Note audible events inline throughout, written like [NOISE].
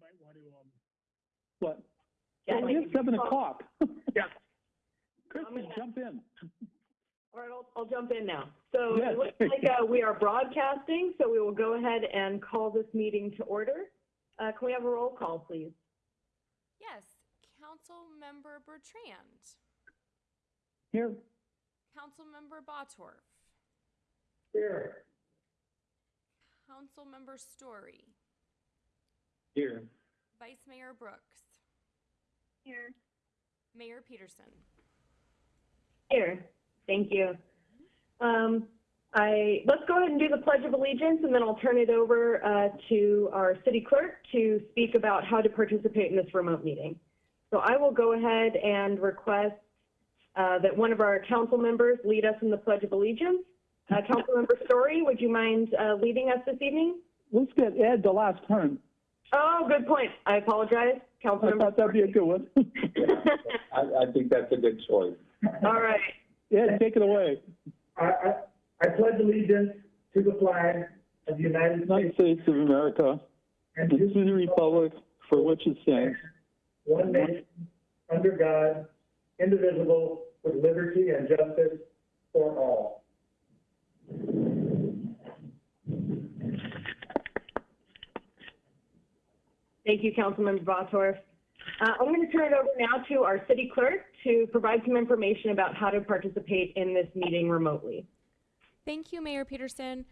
might want to, um, What? Yeah, Well, it's seven o'clock. Yeah. [LAUGHS] Kristen, jump in. All right, I'll, I'll jump in now. So Yes. it looks like, uh, we are broadcasting, so we will go ahead and call this meeting to order. Uh, can we have a roll call, please? Yes, Councilmember Bertrand, Here, Councilmember Bottorff, here. Councilmember Storey, here. Vice Mayor Brooks. Here. Mayor Petersen. Here, thank you. Um, I, let's go ahead and do the Pledge of Allegiance, and then I'll turn it over, uh, to our city clerk to speak about how to participate in this remote meeting. So I will go ahead and request, uh, that one of our council members lead us in the Pledge of Allegiance. Uh, Councilmember Storey, would you mind, uh, leading us this evening? Let's get Ed the last turn. Oh, good point. I apologize, I Councilmember. thought that'd be a good one. [LAUGHS] I, I think that's a good choice. All right. Ed, take it away. I, I, I pledge allegiance to the flag of the United United States States of America, and and to to the republic for which it stands, one nation, under God, indivisible, with liberty and justice for all. Thank you, Councilmember Bottorff. Uh, I'm going to turn it over now to our city clerk to provide some information about how to participate in this meeting remotely. Thank you, Mayor Petersen.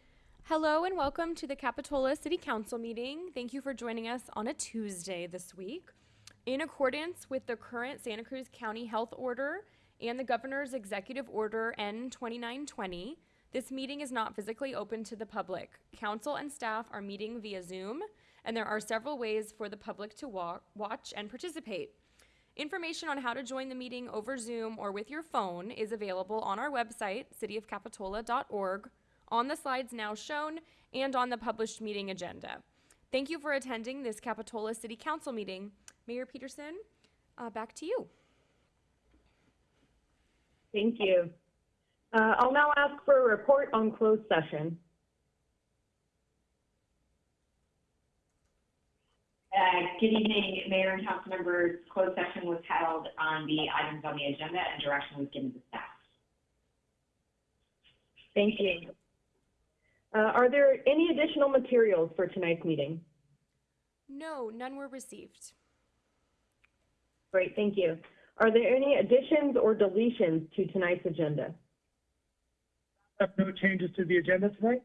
Hello and welcome to the Capitola City Council meeting. Thank you for joining us on a Tuesday this week. In accordance with the current Santa Cruz County Health Order and the Governor's Executive Order N 2920, this meeting is not physically open to the public. Council and staff are meeting via Zoom, and there are several ways for the public to wa- watch and participate. Information on how to join the meeting over Zoom or with your phone is available on our website, cityofcapitola.org, on the slides now shown, and on the published meeting agenda. Thank you for attending this Capitola City Council meeting. Mayor Petersen, uh, back to you. Thank you. Uh, I'll now ask for a report on closed session. Uh, Good evening, Mayor and council members. Closed session was held on the items on the agenda and direction was given to staff. Thank you. Uh, are there any additional materials for tonight's meeting? No, none were received. Great, thank you. Are there any additions or deletions to tonight's agenda? No changes to the agenda tonight?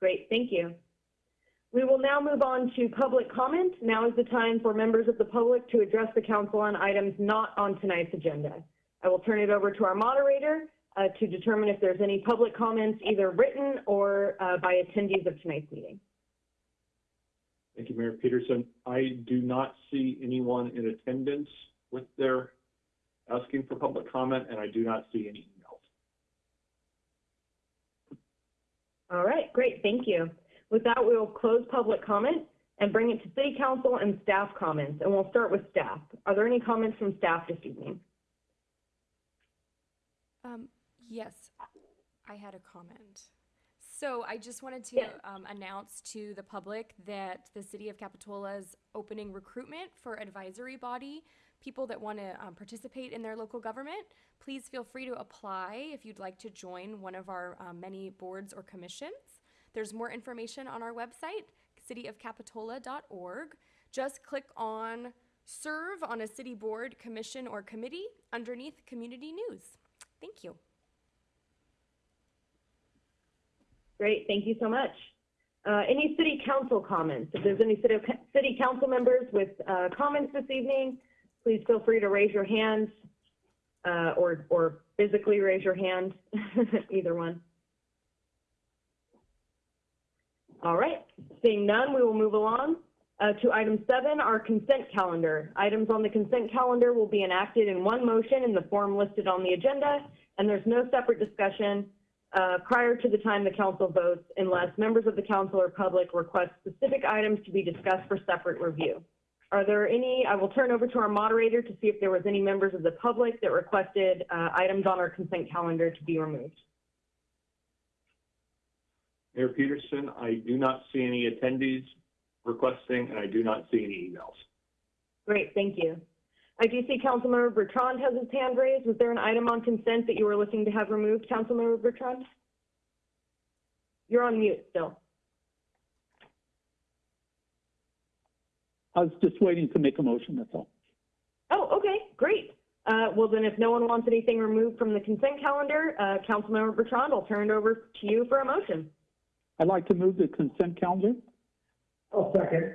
Great, thank you. We will now move on to public comment. Now is the time for members of the public to address the council on items not on tonight's agenda. I will turn it over to our moderator uh, to determine if there's any public comments, either written or uh, by attendees of tonight's meeting. Thank you, Mayor Petersen. I do not see anyone in attendance with their asking for public comment, and I do not see any emails. All right, great, thank you. With that, we will close public comment and bring it to city council and staff comments, and we'll start with staff. Are there any comments from staff this evening? Um, yes, I had a comment. So I just wanted to Yeah. um, announce to the public that the city of Capitola is opening recruitment for advisory body, people that want to um, participate in their local government. Please feel free to apply if you'd like to join one of our um, many boards or commissions. There's more information on our website, cityofcapitola.org. Just click on serve on a city board, commission, or committee underneath community news. Thank you. Great, thank you so much. Uh, any city council comments? If there's any city, city council members with, uh, comments this evening, please feel free to raise your hand, uh, or, or physically raise your hand, [LAUGHS] either one. All right, seeing none, we will move along, uh, to item seven, our consent calendar. Items on the consent calendar will be enacted in one motion in the form listed on the agenda, and there's no separate discussion, uh, prior to the time the council votes unless members of the council or public request specific items to be discussed for separate review. Are there any, I will turn over to our moderator to see if there was any members of the public that requested uh, items on our consent calendar to be removed. Mayor Petersen, I do not see any attendees requesting, and I do not see any emails. Great, thank you. I do see Councilmember Bertrand has his hand raised. Was there an item on consent that you were looking to have removed, Councilmember Bertrand? You're on mute still. I was just waiting to make a motion, that's all. Oh, okay, great. Uh, well, then if no one wants anything removed from the consent calendar, uh, Councilmember Bertrand, I'll turn it over to you for a motion. I'd like to move the consent calendar. I'll second.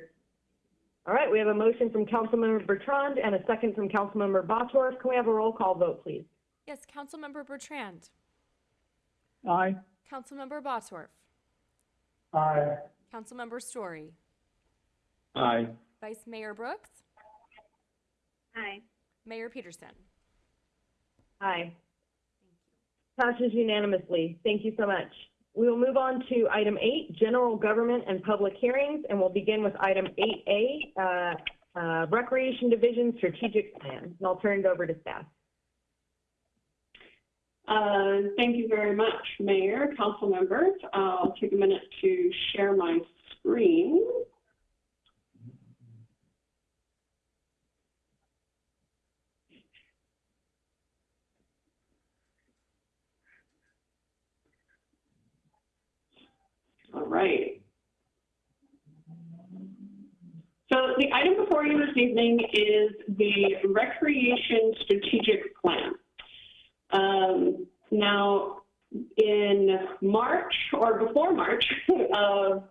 All right, we have a motion from Councilmember Bertrand and a second from Councilmember Bottorff. Can we have a roll call vote, please? Yes, Councilmember Bertrand, Aye. Councilmember Bottorff, Aye. Councilmember Storey, Aye. Vice Mayor Brooks, Aye. Mayor Petersen. Aye. Passes unanimously. Thank you so much. We will move on to item eight, general government and public hearings, and we'll begin with item eight A, uh, uh, Recreation Division Strategic Plan. And I'll turn it over to staff. Uh, Thank you very much, Mayor, council members. I'll take a minute to share my screen. All right. So the item before you this evening is the Recreation Strategic Plan. Um, now, in March or before March [LAUGHS] of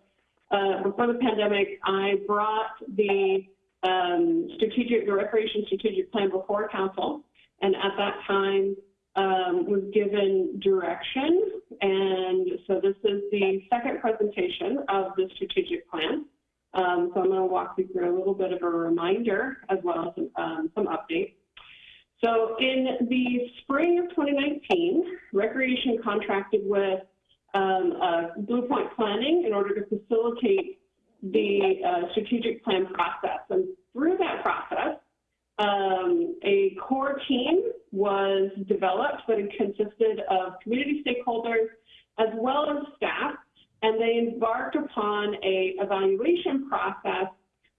uh, before the pandemic, I brought the um, strategic, the recreation strategic plan before council, and at that time um, was given direction. And so this is the second presentation of the strategic plan. Um, so I'm going to walk you through a little bit of a reminder as well as um, some updates. So in the spring of 2019, Recreation contracted with um, uh, Blue Point Planning in order to facilitate the uh, strategic plan process. And through that process, um, a core team was developed that consisted of community stakeholders as well as staff, and they embarked upon a evaluation process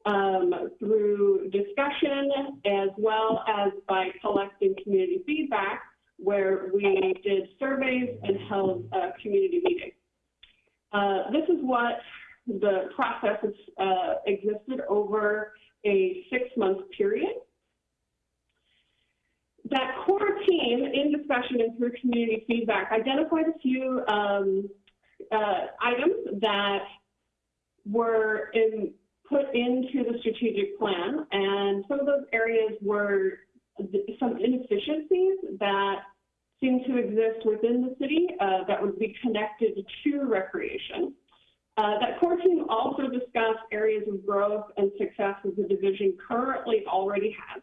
um, through discussion as well as by collecting community feedback where we did surveys and held uh, community meetings. Uh, this is what the process has uh, existed over a six-month period. That core team, in discussion and through community feedback, identified a few um, uh, items that were in, put into the strategic plan, and some of those areas were some inefficiencies that seem to exist within the city uh, that would be connected to recreation. Uh, that core team also discussed areas of growth and success that the division currently already has.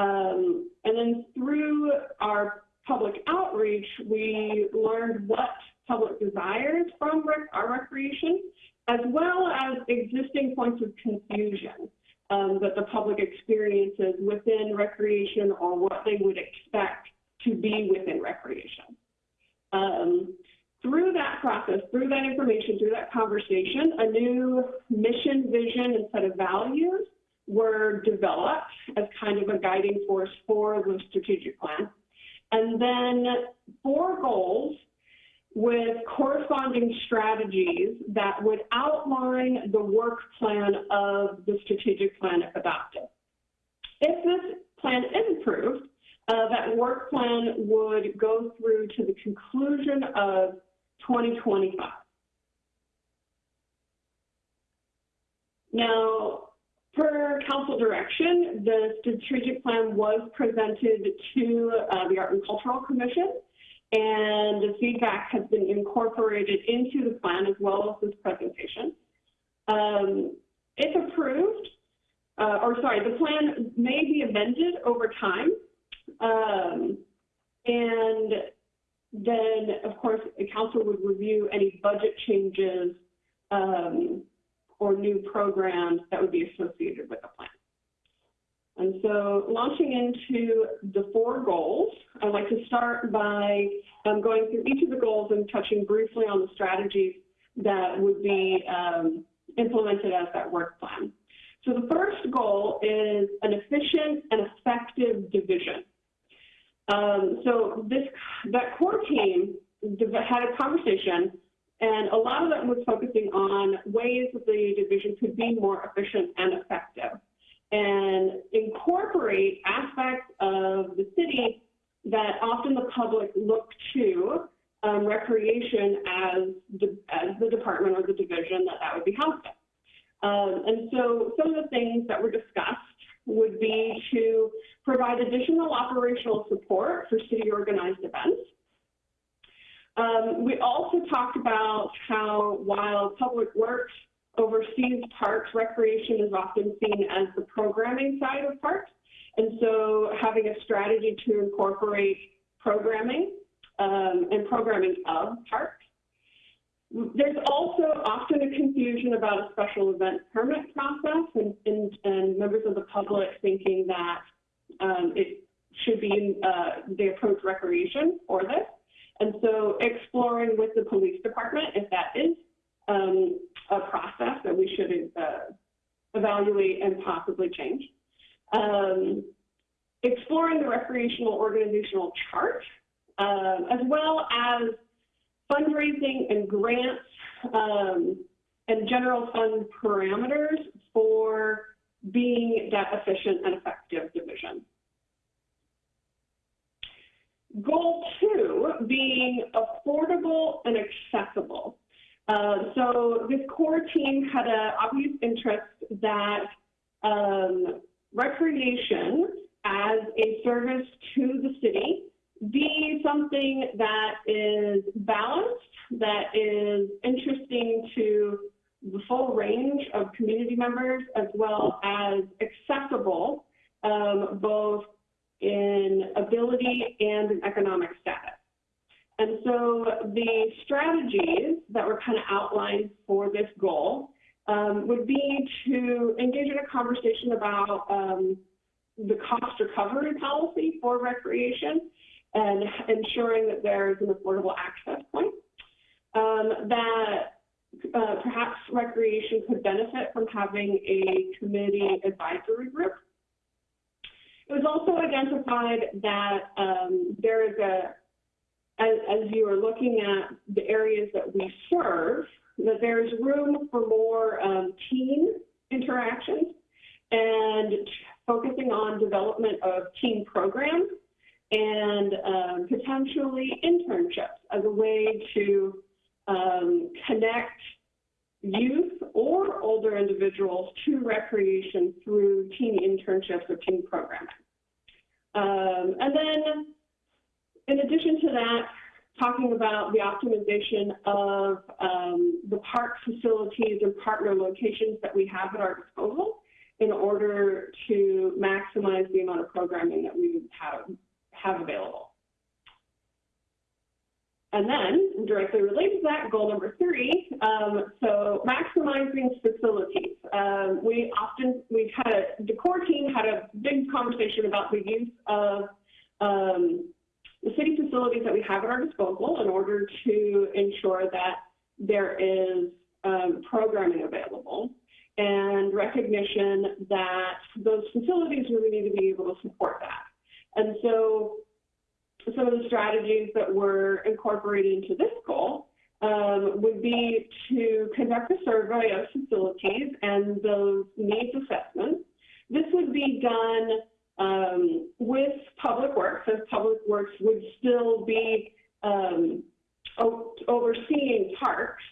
Um, and then through our public outreach, we learned what public desires from rec our recreation, as well as existing points of confusion um, that the public experiences within recreation or what they would expect to be within recreation. Um, through that process, through that information, through that conversation, a new mission, vision, and set of values were developed as kind of a guiding force for the strategic plan. And then four goals with corresponding strategies that would outline the work plan of the strategic plan if adopted. If this plan is approved, uh, that work plan would go through to the conclusion of 2025. Now, per council direction, the strategic plan was presented to uh, the Art and Cultural Commission, and the feedback has been incorporated into the plan as well as this presentation. Um, if approved, uh, or sorry, the plan may be amended over time. Um, and then, of course, the council would review any budget changes um, or new programs that would be associated with the plan. And so launching into the four goals, I'd like to start by um, going through each of the goals and touching briefly on the strategies that would be um, implemented as that work plan. So the first goal is an efficient and effective division. Um, so this that core team had a conversation, and a lot of that was focusing on ways that the division could be more efficient and effective, and incorporate aspects of the city that often the public look to um, recreation as the, as the department or the division that that would be housed in. Um, and so some of the things that were discussed would be to provide additional operational support for city organized events. Um, we also talked about how while Public Works oversees parks, recreation is often seen as the programming side of parks. And so having a strategy to incorporate programming um, and programming of parks. There's also often a confusion about a special event permit process and, and, and members of the public thinking that um, it should be, uh, they approach recreation for this. And so exploring with the police department if that is um, a process that we should uh, evaluate and possibly change. Um, exploring the recreational organizational chart, um, as well as fundraising and grants um, and general fund parameters for being that efficient and effective division. Goal two being affordable and accessible. Uh, so this core team had an obvious interest that um, recreation as a service to the city be something that is balanced, that is interesting to the full range of community members, as well as accessible, um, both in ability and in economic status. And so the strategies that were kind of outlined for this goal um, would be to engage in a conversation about um, the cost recovery policy for recreation and ensuring that there is an affordable access point. Um, that uh, perhaps recreation could benefit from having a committee advisory group. It was also identified that um, there is a, as, as you are looking at the areas that we serve, that there's room for more um, teen interactions and focusing on development of team programs and um, potentially internships as a way to um, connect youth or older individuals to recreation through teen internships or teen programming. Um, and then, in addition to that, talking about the optimization of um, the park facilities and partner locations that we have at our disposal in order to maximize the amount of programming that we have have available. And then, directly related to that, goal number three, um, so maximizing facilities. Um, we often, we've had a, the core team had a big conversation about the use of um, the city facilities that we have at our disposal in order to ensure that there is um, programming available and recognition that those facilities really need to be able to support that. And so some of the strategies that we're incorporating into this goal um, would be to conduct a survey of facilities and those needs assessments. This would be done um, with Public Works, as Public Works would still be um, overseeing parks,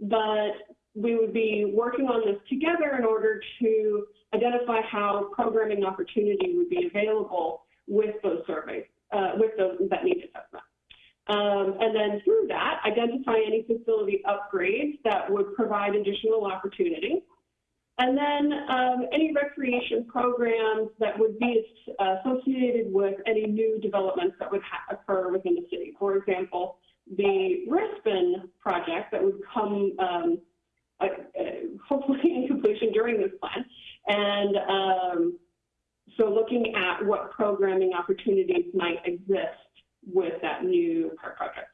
but we would be working on this together in order to identify how programming opportunity would be available with those surveys, uh, with those that need assessment. Um, and then through that, identify any facility upgrades that would provide additional opportunity. And then um, any recreation programs that would be associated with any new developments that would occur within the city. For example, the Rispin project that would come um, uh, hopefully [LAUGHS] in completion during this plan. And um, so looking at what programming opportunities might exist with that new park project.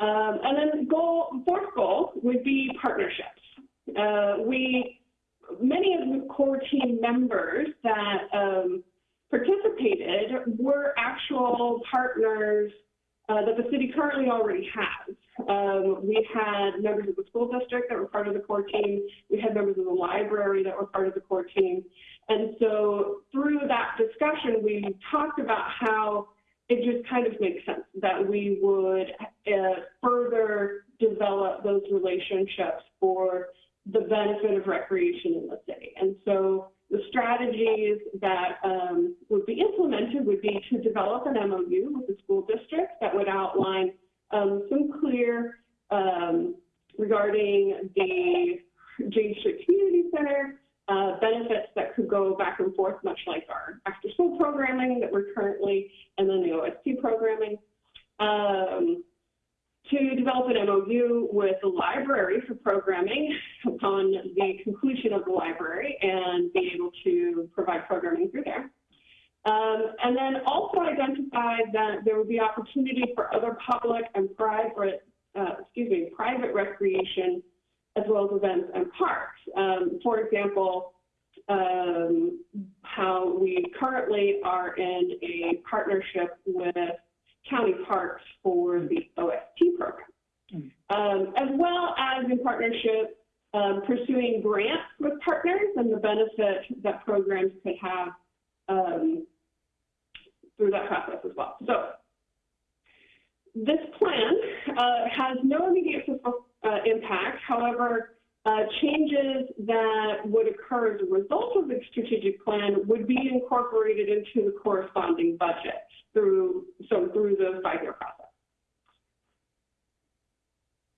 Um, and then goal, fourth goal would be partnerships. Uh, we, many of the core team members that um, participated were actual partners uh, that the city currently already has. Um, we had members of the school district that were part of the core team. We had members of the library that were part of the core team. And so through that discussion, we talked about how it just kind of makes sense that we would uh, further develop those relationships for the benefit of recreation in the city. And so the strategies that um, would be implemented would be to develop an MOU with the school district that would outline um, some clear um, regarding the James Street Community Center uh, benefits that could go back and forth, much like our after-school programming that we're currently, and then the OST programming. Um, to develop an MOU with the library for programming upon the conclusion of the library and be able to provide programming through there. Um, and then also identify that there would be opportunity for other public and private, uh, excuse me, private recreation as well as events and parks. Um, for example, um, how we currently are in a partnership with county parks for the OST program, um, as well as in partnership um, pursuing grants with partners and the benefit that programs could have um, through that process as well. So this plan uh, has no immediate fiscal uh, impact. However, uh, changes that would occur as a result of the strategic plan would be incorporated into the corresponding budget through so through the five-year process.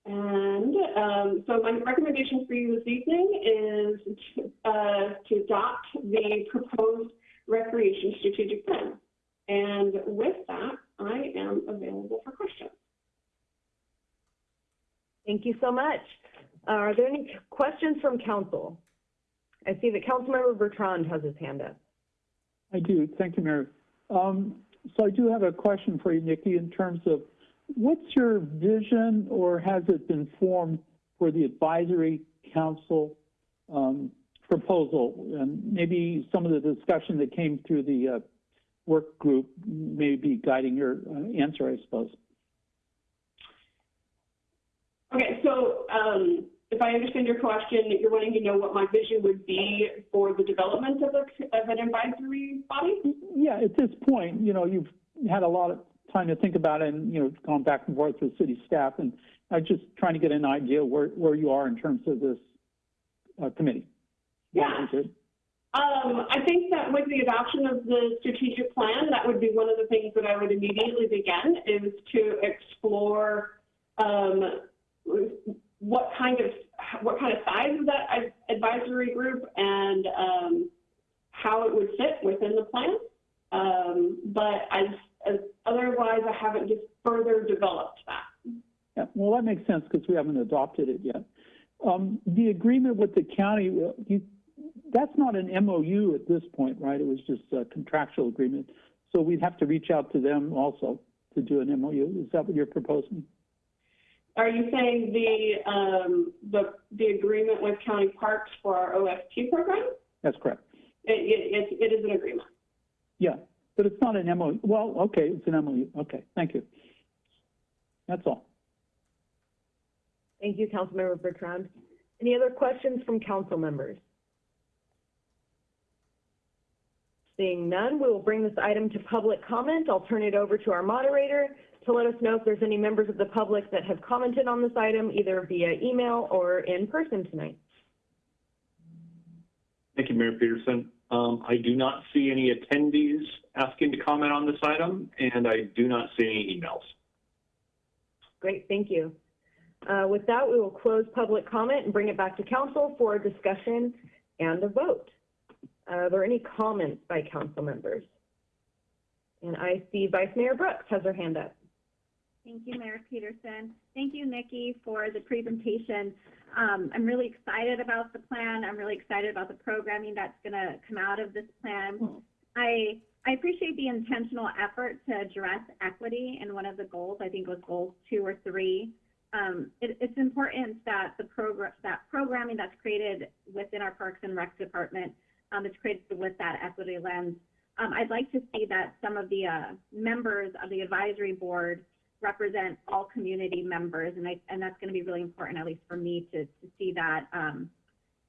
And um, so my recommendation for you this evening is to, uh, to adopt the proposed recreation strategic plan. And with that, I am available for questions. Thank you so much. Are there any questions from council? I see that Councilmember Bertrand has his hand up. I do. Thank you, Mayor. Um, so I do have a question for you, Nikki, in terms of what's your vision or has it been formed for the advisory council um, proposal? And maybe some of the discussion that came through the uh, work group may be guiding your uh, answer, I suppose. Okay, so um, if I understand your question, you're wanting to know what my vision would be for the development of, a, of an advisory body? Yeah, at this point, you know, you've had a lot of time to think about it and, you know, gone back and forth with city staff. And I'm just trying to get an idea where, where you are in terms of this uh, committee. Yeah. Um, I think that with the adoption of the strategic plan, that would be one of the things that I would immediately begin is to explore um, what kind of what kind of size of that advisory group and um, how it would fit within the plan. Um, but as, as otherwise, I haven't just further developed that. Yeah, well, that makes sense because we haven't adopted it yet. Um, the agreement with the county, you, that's not an MOU at this point, right? It was just a contractual agreement. So we'd have to reach out to them also to do an MOU. Is that what you're proposing? Are you saying the, um, the, the agreement with county parks for our OST program? That's correct. It, it, it is an agreement. Yeah, but it's not an MOU. Well, okay, it's an MOU. Okay, thank you. That's all. Thank you, Councilmember Bertrand. Any other questions from council members? Seeing none, we will bring this item to public comment. I'll turn it over to our moderator to let us know if there's any members of the public that have commented on this item, either via email or in person tonight. Thank you, Mayor Petersen. Um, I do not see any attendees asking to comment on this item, and I do not see any emails. Great, thank you. Uh, with that, we will close public comment and bring it back to council for a discussion and a vote. Uh, are there any comments by council members? And I see Vice Mayor Brooks has her hand up. Thank you, Mayor Petersen. Thank you, Nikki, for the presentation. Um, I'm really excited about the plan. I'm really excited about the programming that's going to come out of this plan. I, I appreciate the intentional effort to address equity in one of the goals. I think it was goal two or three. Um, it, it's important that the program, that programming that's created within our Parks and Rec department, um, is created with that equity lens. Um, I'd like to see that some of the, uh, members of the advisory board represent all community members, and I, and that's going to be really important, at least for me, to, to see that. Um,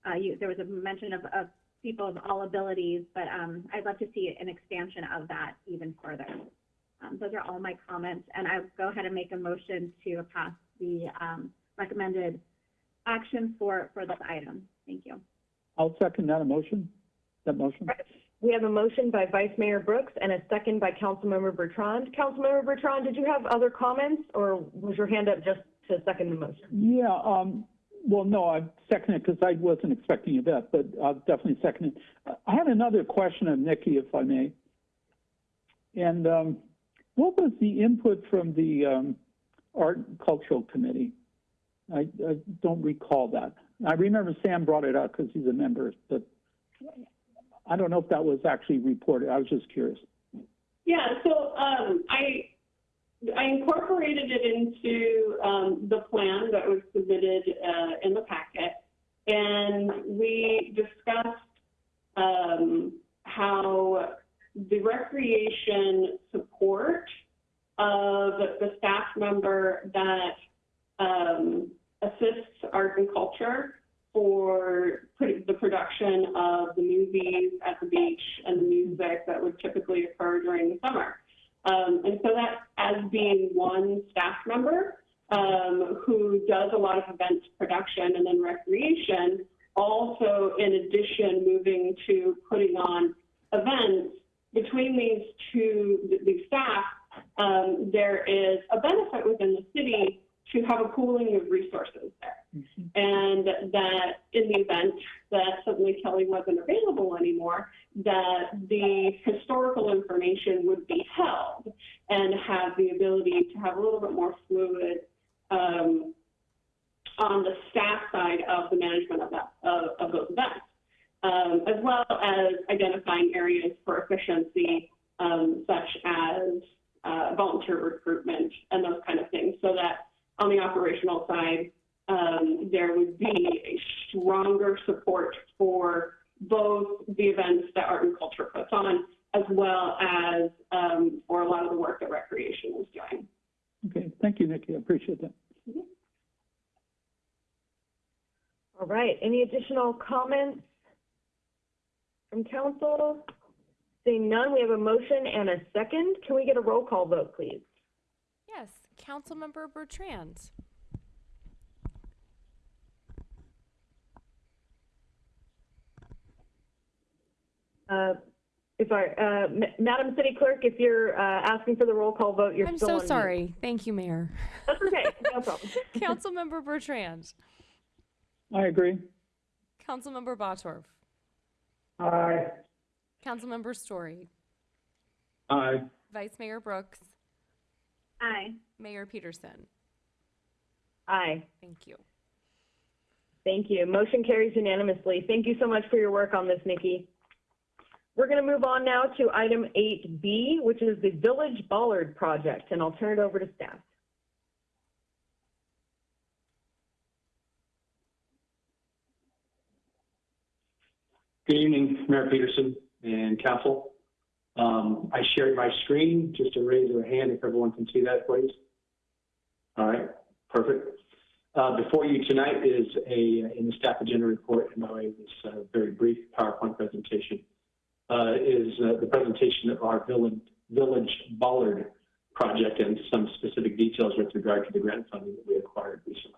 uh, you, there was a mention of, of people of all abilities, but um, I'd love to see an expansion of that even further. Um, those are all my comments, and I'll go ahead and make a motion to pass the um, recommended action for, for this item. Thank you. I'll second that motion, that motion. We have a motion by Vice Mayor Brooks and a second by Councilmember Bertrand. Councilmember Bertrand, did you have other comments or was your hand up just to second the motion? Yeah, um, well, no, I second it because I wasn't expecting that, but I'll definitely second it. I had another question of Nikki, if I may. And, um, what was the input from the, um, Art and Cultural Committee? I, I don't recall that. I remember Sam brought it up because he's a member, but I don't know if that was actually reported. I was just curious. Yeah, so um, I I incorporated it into um, the plan that was submitted uh, in the packet, and we discussed um, how the recreation support of the staff member that um, assists art and culture for the production of the movies at the beach and the music that would typically occur during the summer. Um, and so that as being one staff member um, who does a lot of events production and then recreation, also in addition moving to putting on events between these two, th- these staff, um, there is a benefit within the city to have a pooling of resources there. And that in the event that suddenly Kelly wasn't available anymore, that the historical information would be held and have the ability to have a little bit more fluid um, on the staff side of the management of that of, of those events, um, as well as identifying areas for efficiency, um, such as uh, volunteer recruitment and those kind of things, so that on the operational side, um, there would be a stronger support for both the events that art and culture puts on, as well as um, for a lot of the work that recreation is doing. Okay, thank you, Nikki. I appreciate that. All right, any additional comments from council? Seeing none, we have a motion and a second. Can we get a roll call vote, please? Yes, Councilmember Bertrand. If I, uh, Madam City Clerk, if you're uh, asking for the roll call vote, you're I'm still so on mute. sorry. Thank you, Mayor. That's okay, no problem. [LAUGHS] [LAUGHS] Councilmember Bertrand. I agree. Councilmember Bottorff. Aye. Councilmember Storey. Aye. Vice Mayor Brooks. Aye. Mayor Petersen. Aye, Thank you. thank you. Motion carries unanimously. Thank you so much for your work on this, Nikki. We're going to move on now to item 8B, which is the Village Bollard Project, and I'll turn it over to staff. Good evening, Mayor Petersen and council. Um, I shared my screen, just to raise your hand if everyone can see that, please. All right, perfect. Uh, before you tonight is a, in the staff agenda report, and by the way, this uh, very brief PowerPoint presentation, uh, is uh, the presentation of our Village, Village Bollard project and some specific details with regard to the grant funding that we acquired recently.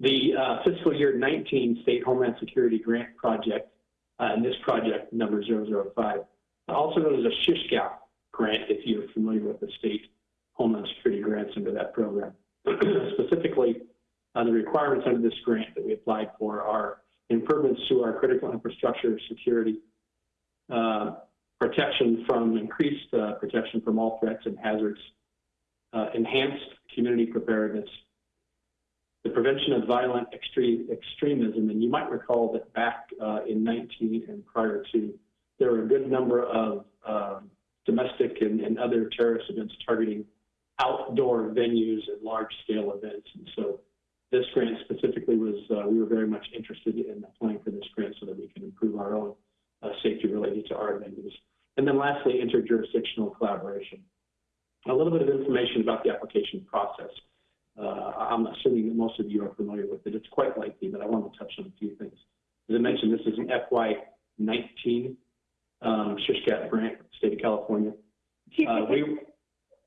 The uh, fiscal year 19 State Homeland Security Grant Project, uh, and this project number 005, also known as a SHISHGAP grant if you're familiar with the state Homeland Security grants under that program. [CLEARS THROAT] Specifically, uh, the requirements under this grant that we applied for are improvements to our critical infrastructure security, uh, protection from increased uh, protection from all threats and hazards, uh, enhanced community preparedness, the prevention of violent extreme, extremism. And you might recall that back uh, in 19 and prior to, there were a good number of um, domestic and, and other terrorist events targeting outdoor venues and large-scale events. And so this grant specifically was, uh, we were very much interested in applying for this grant so that we can improve our own uh, safety related to our venues. And then lastly, interjurisdictional collaboration. A little bit of information about the application process. Uh, I'm assuming that most of you are familiar with it. It's quite lengthy, but I want to touch on a few things. As I mentioned, this is an FY19 um, Shishkat grant, state of California. Uh, we,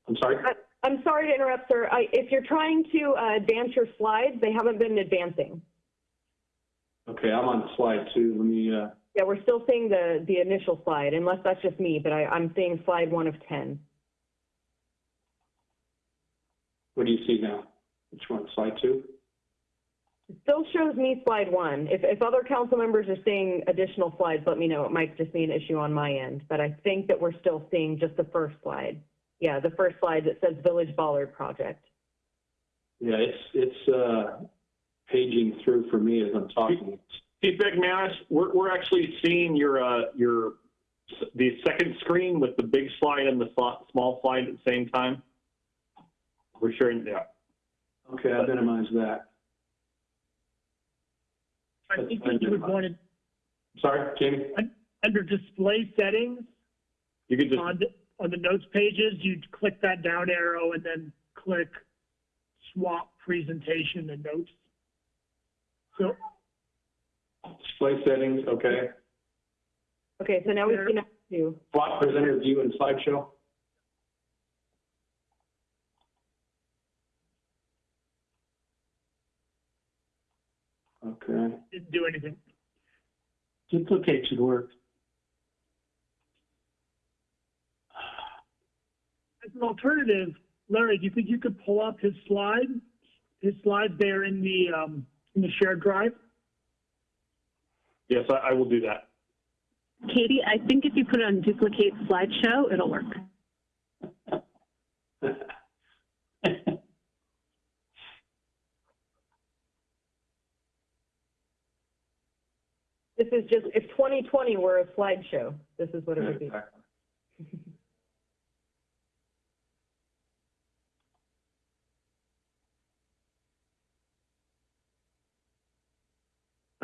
I'm sorry? I'm sorry to interrupt, sir. I, if you're trying to uh, advance your slides, they haven't been advancing. Okay, I'm on slide two. Let me, uh, Yeah, we're still seeing the, the initial slide, unless that's just me, but I, I'm seeing slide one of 10. what do you see now? Which one, slide two? It Still shows me slide one. If, if other council members are seeing additional slides, let me know. It might just be an issue on my end, but I think that we're still seeing just the first slide. Yeah, the first slide that says Village Bollard Project. Yeah, it's, it's, uh, paging through for me as I'm talking. Chief McManus, we're, we're actually seeing your, uh, your, the second screen with the big slide and the small slide at the same time. We're sharing, yeah. Okay, I minimize that. I think that you would want to, Sorry, Jamie? under display settings, You could just, on, the- notes pages, you'd click that down arrow and then click swap presentation and notes. So, Display settings, okay. Okay, so now we There. can do. Block presenter view and slideshow. Okay. didn't do anything. Duplicate should work. As an alternative, Larry, do you think you could pull up his slide, his slide there in the, um, in the shared drive? yes, I, I will do that. Katie, I think if you put it on duplicate slideshow, it'll work. This is just, if 2020 were a slideshow, this is what it would be.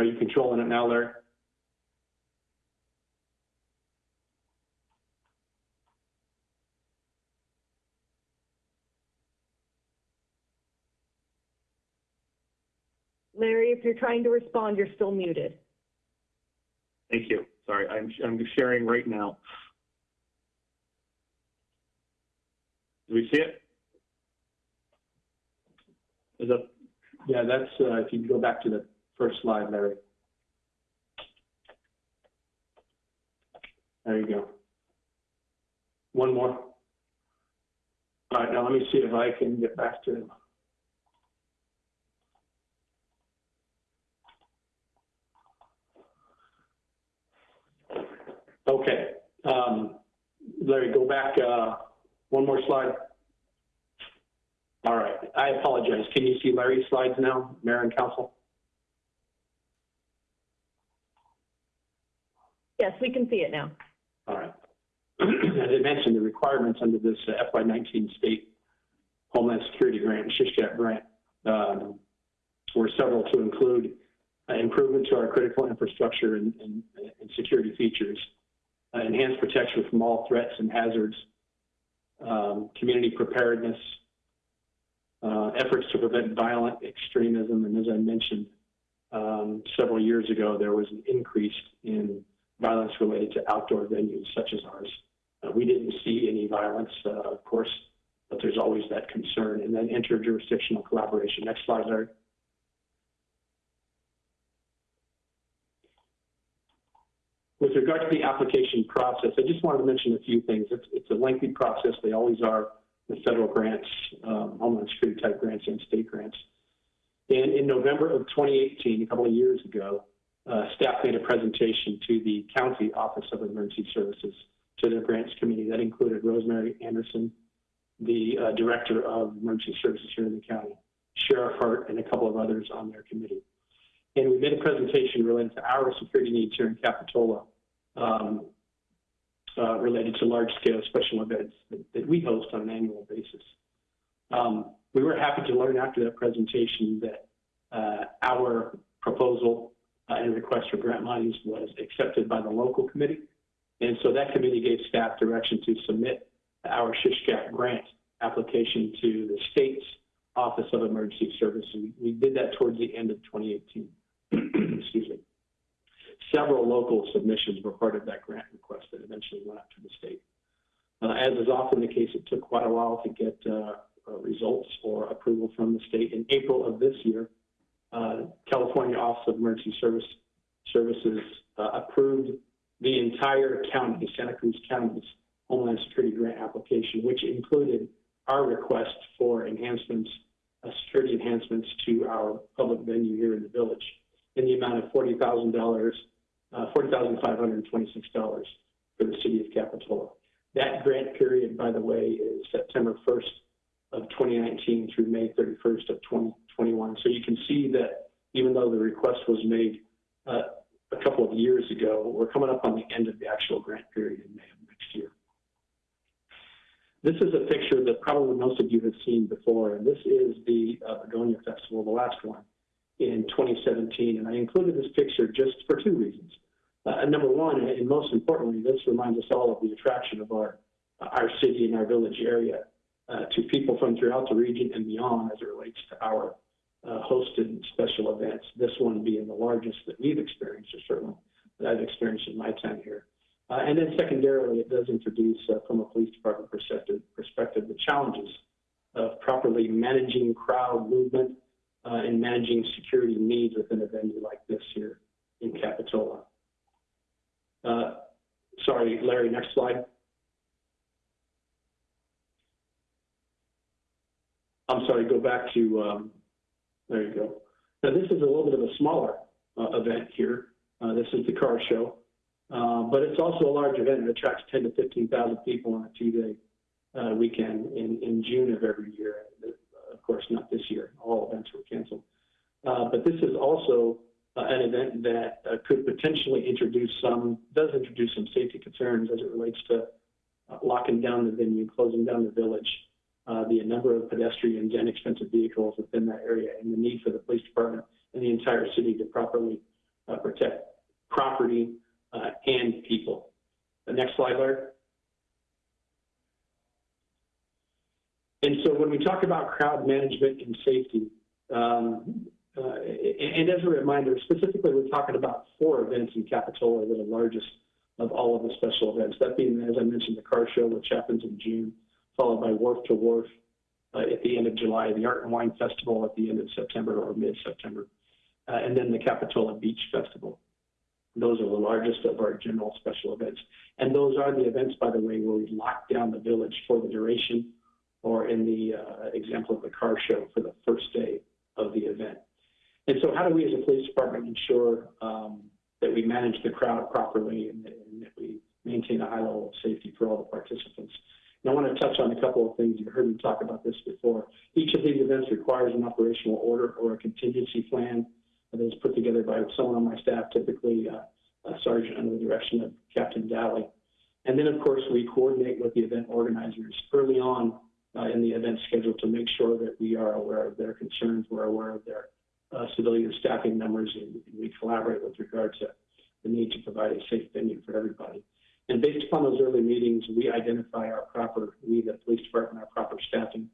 Are you controlling it now, Larry? Larry, if you're trying to respond, you're still muted. Thank you. Sorry, I'm, I'm sharing right now. Do we see it? Is that, Yeah, that's, uh, if you go back to the first slide, Larry. There you go. One more. All right, now let me see if I can get back to Okay, um, Larry, go back, uh, one more slide. All right, I apologize. Can you see Larry's slides now, Mayor and Council? Yes, we can see it now. All right. [CLEARS THROAT] As I mentioned, the requirements under this uh, FY19 state Homeland Security grant, Shishkat grant, um, were several to include uh, improvement to our critical infrastructure and, and, and security features, uh, enhanced protection from all threats and hazards, um, community preparedness, uh, efforts to prevent violent extremism, and as I mentioned um, several years ago, there was an increase in violence related to outdoor venues such as ours. Uh, we didn't see any violence, uh, of course, but there's always that concern. And then interjurisdictional collaboration. Next slide, Larry. With regard to the application process, I just wanted to mention a few things. It's, it's a lengthy process. They always are with federal grants, um, Homeland Security type grants and state grants. And in November of 2018, a couple of years ago, uh, staff made a presentation to the County Office of Emergency Services to their grants committee. That included Rosemary Anderson, the uh, Director of Emergency Services here in the county, Sheriff Hart, and a couple of others on their committee. And we made a presentation related to our security needs here in Capitola, um, uh, related to large-scale special events that, that we host on an annual basis. Um, we were happy to learn after that presentation that uh, our proposal uh, and request for grant monies was accepted by the local committee. And so that committee gave staff direction to submit our Shishkat grant application to the state's Office of Emergency Services. We, did that towards the end of 2018. [CLEARS THROAT] Excuse me. Several local submissions were part of that grant request that eventually went up to the state. Uh, as is often the case, it took quite a while to get uh, results or approval from the state. In April of this year, California Office of Emergency Service Services uh, approved the entire county, Santa Cruz County's Homeland Security Grant application, which included our request for enhancements, uh, security enhancements to our public venue here in the village in the amount of forty thousand dollars, uh, forty thousand five hundred and twenty-six dollars for the city of Capitola. That grant period, by the way, is September first of 2019 through May 31st of 2021. So you can see that even though the request was made uh, a couple of years ago, we're coming up on the end of the actual grant period in May of next year. This is a picture that probably most of you have seen before, and this is the uh, Begonia Festival, the last one in 2017. And I included this picture just for two reasons. Uh, number one, and most importantly, this reminds us all of the attraction of our, our city and our village area uh, to people from throughout the region and beyond as it relates to our uh, hosted special events. This one being the largest that we've experienced, or certainly that I've experienced in my time here. Uh, and then secondarily, it does introduce, uh, from a police department perspective, perspective, the challenges of properly managing crowd movement uh, and managing security needs within a venue like this here in Capitola. Uh, sorry, Larry, next slide. I'm sorry, go back to, um, there you go. Now, this is a little bit of a smaller uh, event here. Uh, this is the car show. Uh, but it's also a large event. It attracts 10 to 15,000 people on a two-day uh, weekend in, in June of every year. Of course, not this year. All events were canceled. Uh, but this is also uh, an event that uh, could potentially introduce some, does introduce some safety concerns as it relates to uh, locking down the venue, closing down the village, uh, the number of pedestrians and expensive vehicles within that area, and the need for the police department and the entire city to properly uh, protect property uh, and people. The next slide, Larry. And so when we talk about crowd management and safety, um, uh, and as a reminder, specifically, we're talking about four events in Capitola that are the largest of all of the special events. That being, as I mentioned, the car show, which happens in June, followed by Wharf to Wharf uh, at the end of July, the Art and Wine Festival at the end of September or mid-September, uh, and then the Capitola Beach Festival. Those are the largest of our general special events. And those are the events, by the way, where we lock down the village for the duration, or in the uh, example of the car show for the first day of the event. And so how do we as a police department ensure um, that we manage the crowd properly and, and, that we maintain a high level of safety for all the participants? And I want to touch on a couple of things. You heard me talk about this before. Each of these events requires an operational order or a contingency plan that is put together by someone on my staff, typically uh, a sergeant under the direction of Captain Dally. And then, of course, we coordinate with the event organizers early on uh, in the event schedule to make sure that we are aware of their concerns, we're aware of their uh, civilian staffing numbers, and, and, we collaborate with regard to the need to provide a safe venue for everybody. And based upon those early meetings, we identify our proper, we, the police department, our proper staffing,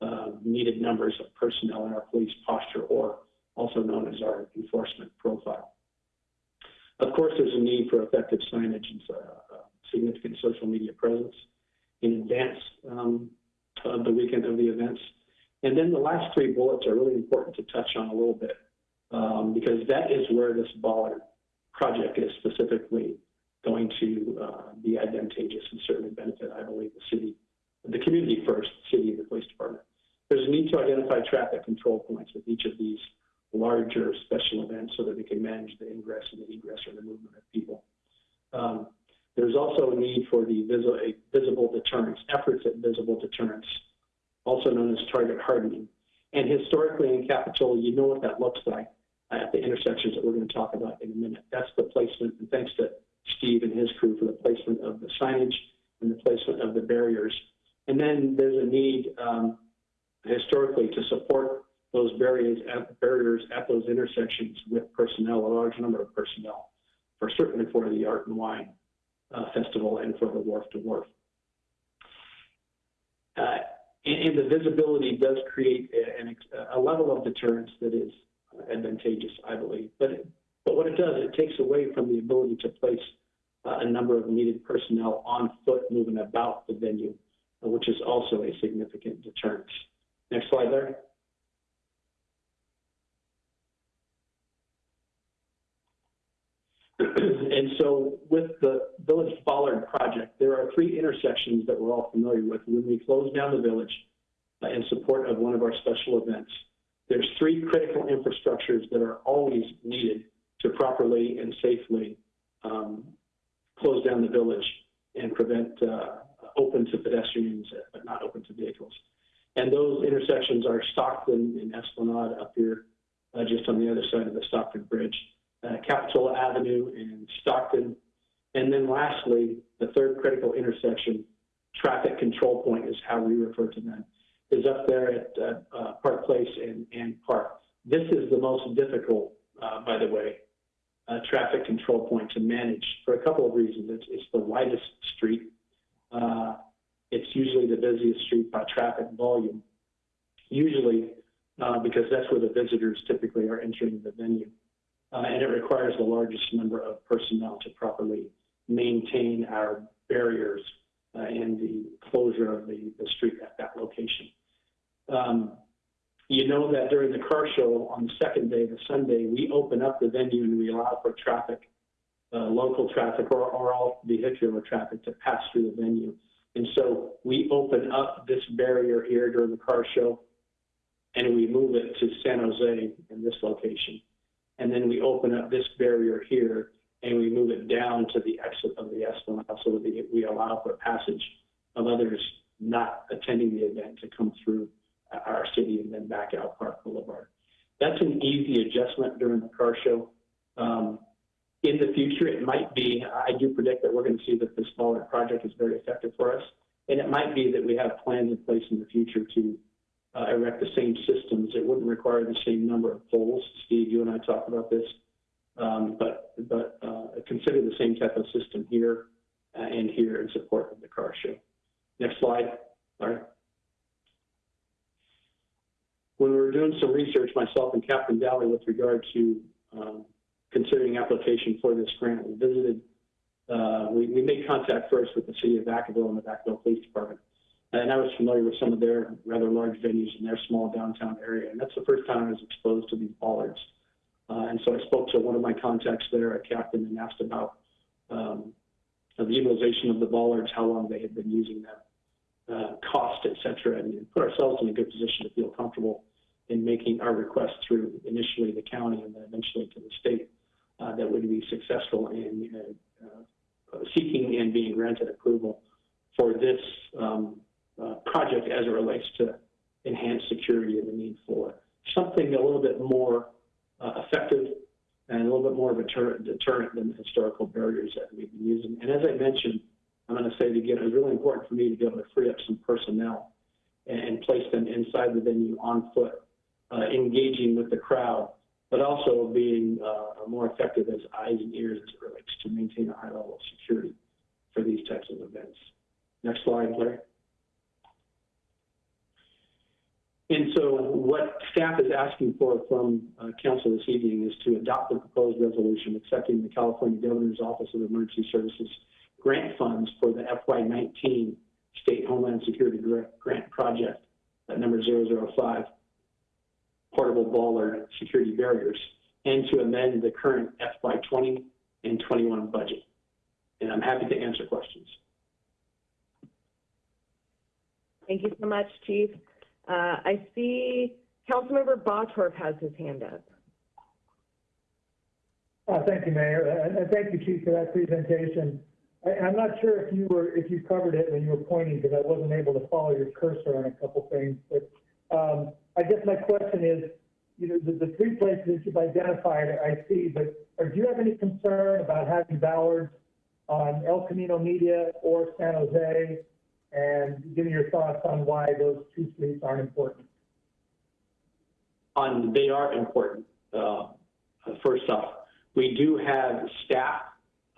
uh, needed numbers of personnel in our police posture, or also known as our enforcement profile. Of course, there's a need for effective signage and uh, significant social media presence in advance um, of the weekend of the events. And then the last three bullets are really important to touch on a little bit um, because that is where this bollard project is specifically going to uh, be advantageous and certainly benefit, I believe, the city, the community first, the city and the police department. There's a need to identify traffic control points with each of these larger special events so that we can manage the ingress and the egress or the movement of people. Um, there's also a need for the visi- a visible deterrence, efforts at visible deterrence, also known as target hardening. And historically in Capitola, you know what that looks like at the intersections that we're going to talk about in a minute. That's the placement, and thanks to Steve and his crew for the placement of the signage and the placement of the barriers. And then there's a need um, historically to support those barriers at, barriers at those intersections with personnel, a large number of personnel, for certainly for the Art and Wine uh, Festival and for the Wharf to Wharf. Uh, and, and the visibility does create a, a level of deterrence that is advantageous, I believe. But, but what it does, it takes away from the ability to place uh, a number of needed personnel on foot moving about the venue, uh, which is also a significant deterrent. Next slide there. [CLEARS THROAT] And so with the Village Bollard project, there are three intersections that we're all familiar with. When we close down the village uh, in support of one of our special events, there's three critical infrastructures that are always needed to properly and safely um, close down the village and prevent uh, open to pedestrians, but not open to vehicles. And those intersections are Stockton and Esplanade up here, uh, just on the other side of the Stockton Bridge, uh, Capitola Avenue and Stockton. And then lastly, the third critical intersection, traffic control point is how we refer to them, is up there at uh, uh, Park Place and, and Park. This is the most difficult, uh, by the way, uh, traffic control point to manage for a couple of reasons. It's, it's the widest street. Uh, it's usually the busiest street by traffic volume, usually uh, because that's where the visitors typically are entering the venue. Uh, and it requires the largest number of personnel to properly maintain our barriers uh, and the closure of the, the street at that location. Um, you know that during the car show on the second day, the Sunday, we open up the venue and we allow for traffic, uh, local traffic or, or all vehicular traffic to pass through the venue. And so we open up this barrier here during the car show and we move it to San Jose in this location. And then we open up this barrier here and we move it down to the exit of the Esplanade so that we- we allow for passage of others not attending the event to come through our city and then back out Park Boulevard. That's an easy adjustment during the car show. Um, in the future, it might be, I do predict that we're going to see that this smaller project is very effective for us. And it might be that we have plans in place in the future to uh, erect the same systems. It wouldn't require the same number of poles. Steve, you and I talked about this. Um, but but uh, consider the same type of system here uh, and here in support of the car show. Next slide. Right. When we were doing some research, myself and Captain Dally, with regard to um, considering application for this grant, we visited, uh, we, we made contact first with the city of Vacaville and the Vacaville Police Department. And I was familiar with some of their rather large venues in their small downtown area. And that's the first time I was exposed to these bollards. Uh, and so I spoke to one of my contacts there, a captain, and asked about um, the utilization of the bollards, how long they had been using them uh, cost, et cetera, and put ourselves in a good position to feel comfortable in making our request through initially the county and then eventually to the state uh, that would be successful in uh, uh, seeking and being granted approval for this um, uh, project as it relates to enhanced security and the need for something a little bit more uh, effective and a little bit more of a deterrent, deterrent than the historical barriers that we've been using. And as I mentioned, I'm going to say it again, it was really important for me to be able to free up some personnel and, and place them inside the venue on foot, uh, engaging with the crowd, but also being uh, more effective as eyes and ears as it relates to maintain a high level of security for these types of events. Next slide, Larry. And so what staff is asking for from uh, council this evening is to adopt the proposed resolution accepting the California Governor's Office of Emergency Services grant funds for the FY19 State Homeland Security Grant Project, at number 005, portable bollard security barriers, and to amend the current FY20 and 21 budget. And I'm happy to answer questions. Thank you so much, Chief. Uh, I see Councilmember Bottorff has his hand up. Uh, Thank you, Mayor, and and thank you, Chief, for that presentation. I, I'm not sure if you were, if you covered it when you were pointing, because I wasn't able to follow your cursor on a couple things, but, um, I guess my question is, you know, the, the three places that you've identified, I see, but, or do you have any concern about having bollards on El Camino Media or San Jose? And give me your thoughts on why those two streets aren't important. On, they are important. Uh, first off, we do have staff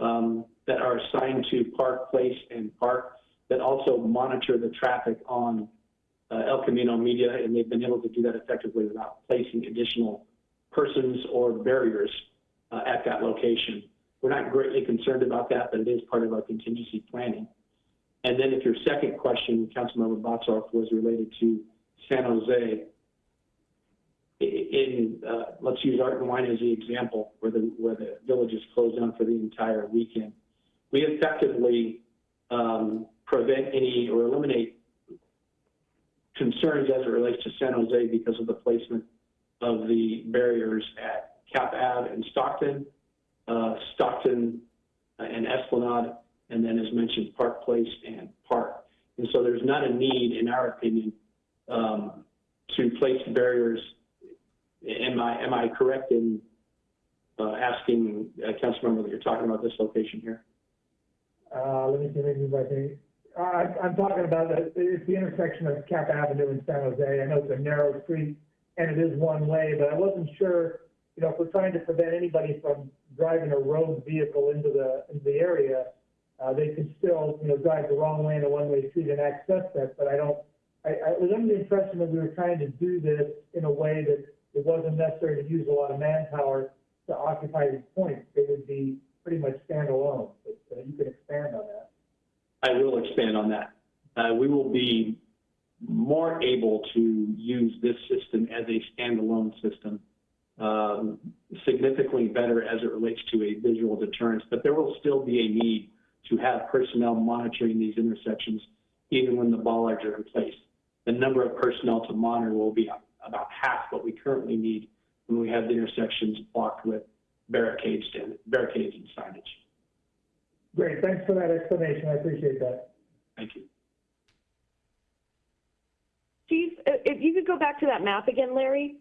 um, that are assigned to Park Place and Park that also monitor the traffic on uh, El Camino Media, and they've been able to do that effectively without placing additional persons or barriers uh, at that location. We're not greatly concerned about that, but it is part of our contingency planning. And then if your second question, Councilmember Bottorff, was related to San Jose, in, uh, let's use Art and Wine as the example, where the, where the village is closed down for the entire weekend. We effectively, um, prevent any or eliminate concerns as it relates to San Jose because of the placement of the barriers at Cap Ave and Stockton, uh, Stockton and Esplanade, and then as mentioned, Park Place and Park. And so there's not a need, in our opinion, um, to place barriers Am I, am I correct in uh, asking, uh, Councilmember, that you're talking about this location here? Uh, let me see, maybe if I can, I, I'm talking about, the- it's the intersection of Cap Avenue and San Jose. I know it's a narrow street and it is one way, but I wasn't sure, you know, if we're trying to prevent anybody from driving a road vehicle into the, into the area, uh, they could still, you know, drive the wrong way in a one-way street and access that, but I don't, I, I was under the impression that we were trying to do this in a way that it wasn't necessary to use a lot of manpower to occupy these points. They would be pretty much standalone, but uh, you can expand on that. I will expand on that. Uh, we will be more able to use this system as a standalone system, um, significantly better as it relates to a visual deterrence, but there will still be a need to have personnel monitoring these intersections even when the bollards are in place. The number of personnel to monitor will be about half what we currently need when we have the intersections blocked with barricades and barricades and signage. Great, thanks for that explanation. I appreciate that. Thank you. Chief, uh, if you could go back to that map again, Larry?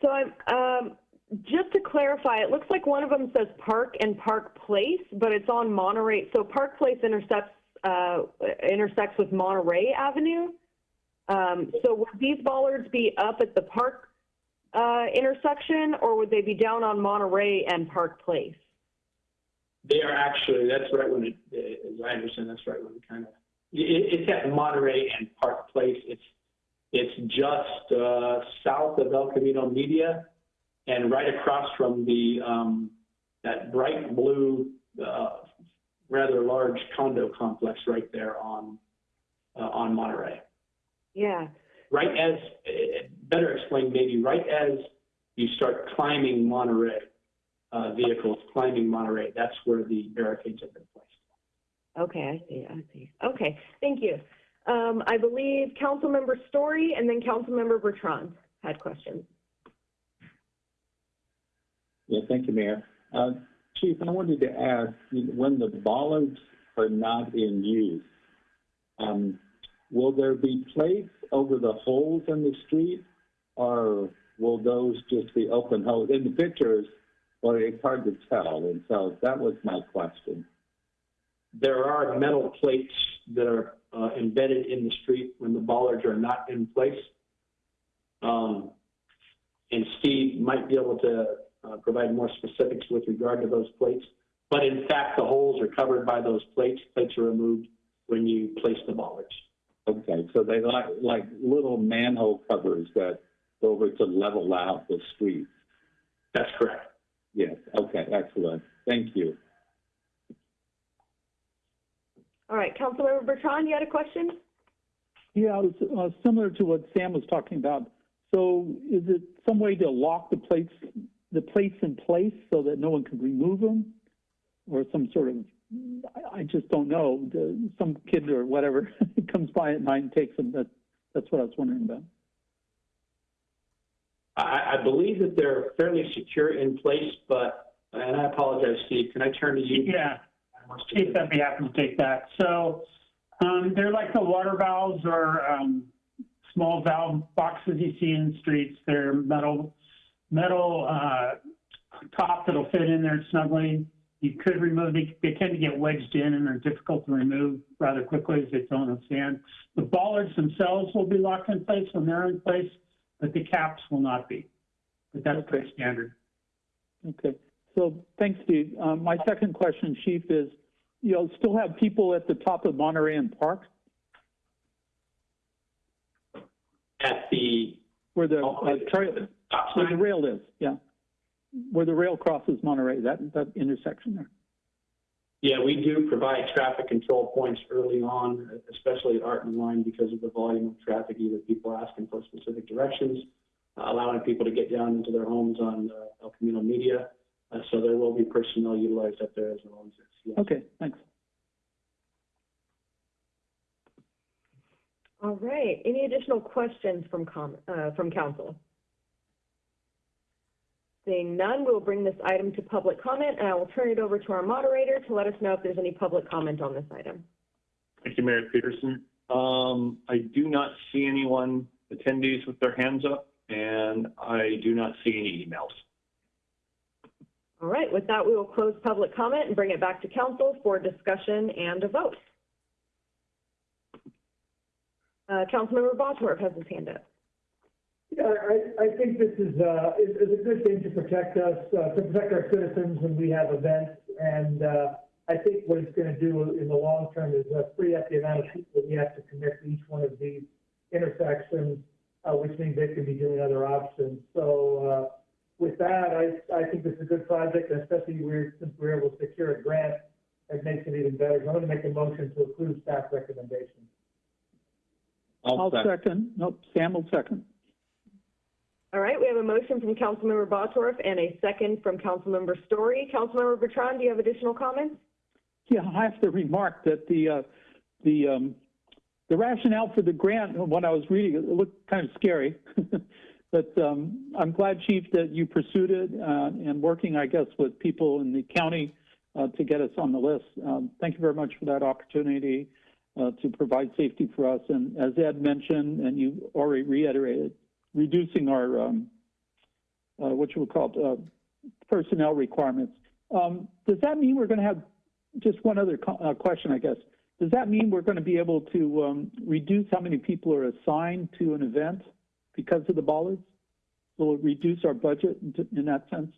So I'm, um, just to clarify, it looks like one of them says Park and Park Place, but it's on Monterey. So Park Place intersects, uh, intersects with Monterey Avenue. Um, so would these bollards be up at the Park, uh, intersection or would they be down on Monterey and Park Place? They are actually, that's right when it, as I understand, that's right when it kind of, it, it's at Monterey and Park Place. It's, it's just, uh, south of El Camino Media and right across from the, um, that bright blue, uh, rather large condo complex right there on, uh, on Monterey. Yeah. Right as, uh, better explained maybe, right as you start climbing Monterey, uh, vehicles climbing Monterey, that's where the barricades have been placed. Okay, I see, I see. Okay, thank you. Um, I believe Councilmember Storey and then Councilmember Bertrand had questions. Yeah, thank you, Mayor. Uh, Chief, I wanted to ask, when the bollards are not in use, um, will there be plates over the holes in the street? Or will those just be open holes? In the pictures, well, it's hard to tell, and so that was my question. There are metal plates that are uh, embedded in the street when the bollards are not in place. Um, and Steve might be able to uh, provide more specifics with regard to those plates. But in fact, the holes are covered by those plates. Plates are removed when you place the bollards. Okay, so they like, like little manhole covers that go over to level out the street. That's correct. Yes, okay, excellent. Thank you. All right, Councilmember Bertrand, you had a question? Yeah, it was uh, similar to what Sam was talking about. So is it some way to lock the plates, the plates in place so that no one can remove them? Or some sort of, I, I just don't know, some kid or whatever [LAUGHS] comes by at night and takes them. That, that's what I was wondering about. I, I believe that they're fairly secure in place, but And I apologize, Steve, can I turn to you? Yeah, Steve, I'd be happy to take that. So, um, they're like the water valves or, um, small valve boxes you see in the streets. They're metal, metal, uh, top that'll fit in there snugly. You could remove, they, they tend to get wedged in and are difficult to remove rather quickly as they don't have sand. The bollards themselves will be locked in place when they're in place, but the caps will not be. But that's pretty standard. Okay, so thanks, Steve. Um, my second question, Chief, is, you'll still have people at the top of Monterey and Park At the, where the, Oh, uh, trail, where the rail is, yeah. Where the rail crosses Monterey, that, that intersection there. Yeah, we do provide traffic control points early on, especially at Art and Wine because of the volume of traffic, either people asking for specific directions, uh, allowing people to get down into their homes on uh, El Camino Media. Uh, So there will be personnel utilized up there as well. as yes. Okay, thanks. All right, any additional questions from com, uh, from council? Seeing none, we'll bring this item to public comment, and I will turn it over to our moderator to let us know if there's any public comment on this item. Thank you, Mayor Petersen. Um, I do not see anyone attendees with their hands up, and I do not see any emails. All right, with that, we will close public comment and bring it back to council for discussion and a vote. Uh, Councilmember Bottorff has his hand up. Yeah, I, I think this is, uh, is, is a good thing to protect us, uh, to protect our citizens when we have events. And, uh, I think what it's gonna do in the long term is, uh, free up the amount of people we have to commit to each one of these intersections, uh, which means they can be doing other options. So, uh, with that, I, I think this is a good project, and especially we're, since we're able to secure a grant, it makes it even better. So I'm gonna make a motion to approve staff recommendations. I'll second, nope, Sam will second. All right, we have a motion from Councilmember Bottorff and a second from Councilmember Storey. Councilmember Bertrand, do you have additional comments? Yeah, I have to remark that the, uh, the, um, the rationale for the grant, when I was reading it, it looked kind of scary. [LAUGHS] But, um, I'm glad, Chief, that you pursued it, uh, and working, I guess, with people in the county, uh, to get us on the list. Um, thank you very much for that opportunity, uh, to provide safety for us. And as Ed mentioned, and you already reiterated, reducing our, um, uh, what you would call, it, uh, personnel requirements. Um, does that mean we're gonna have just one other uh, question, I guess. Does that mean we're going to be able to um, reduce how many people are assigned to an event because of the bollards? Will it reduce our budget in, in that sense?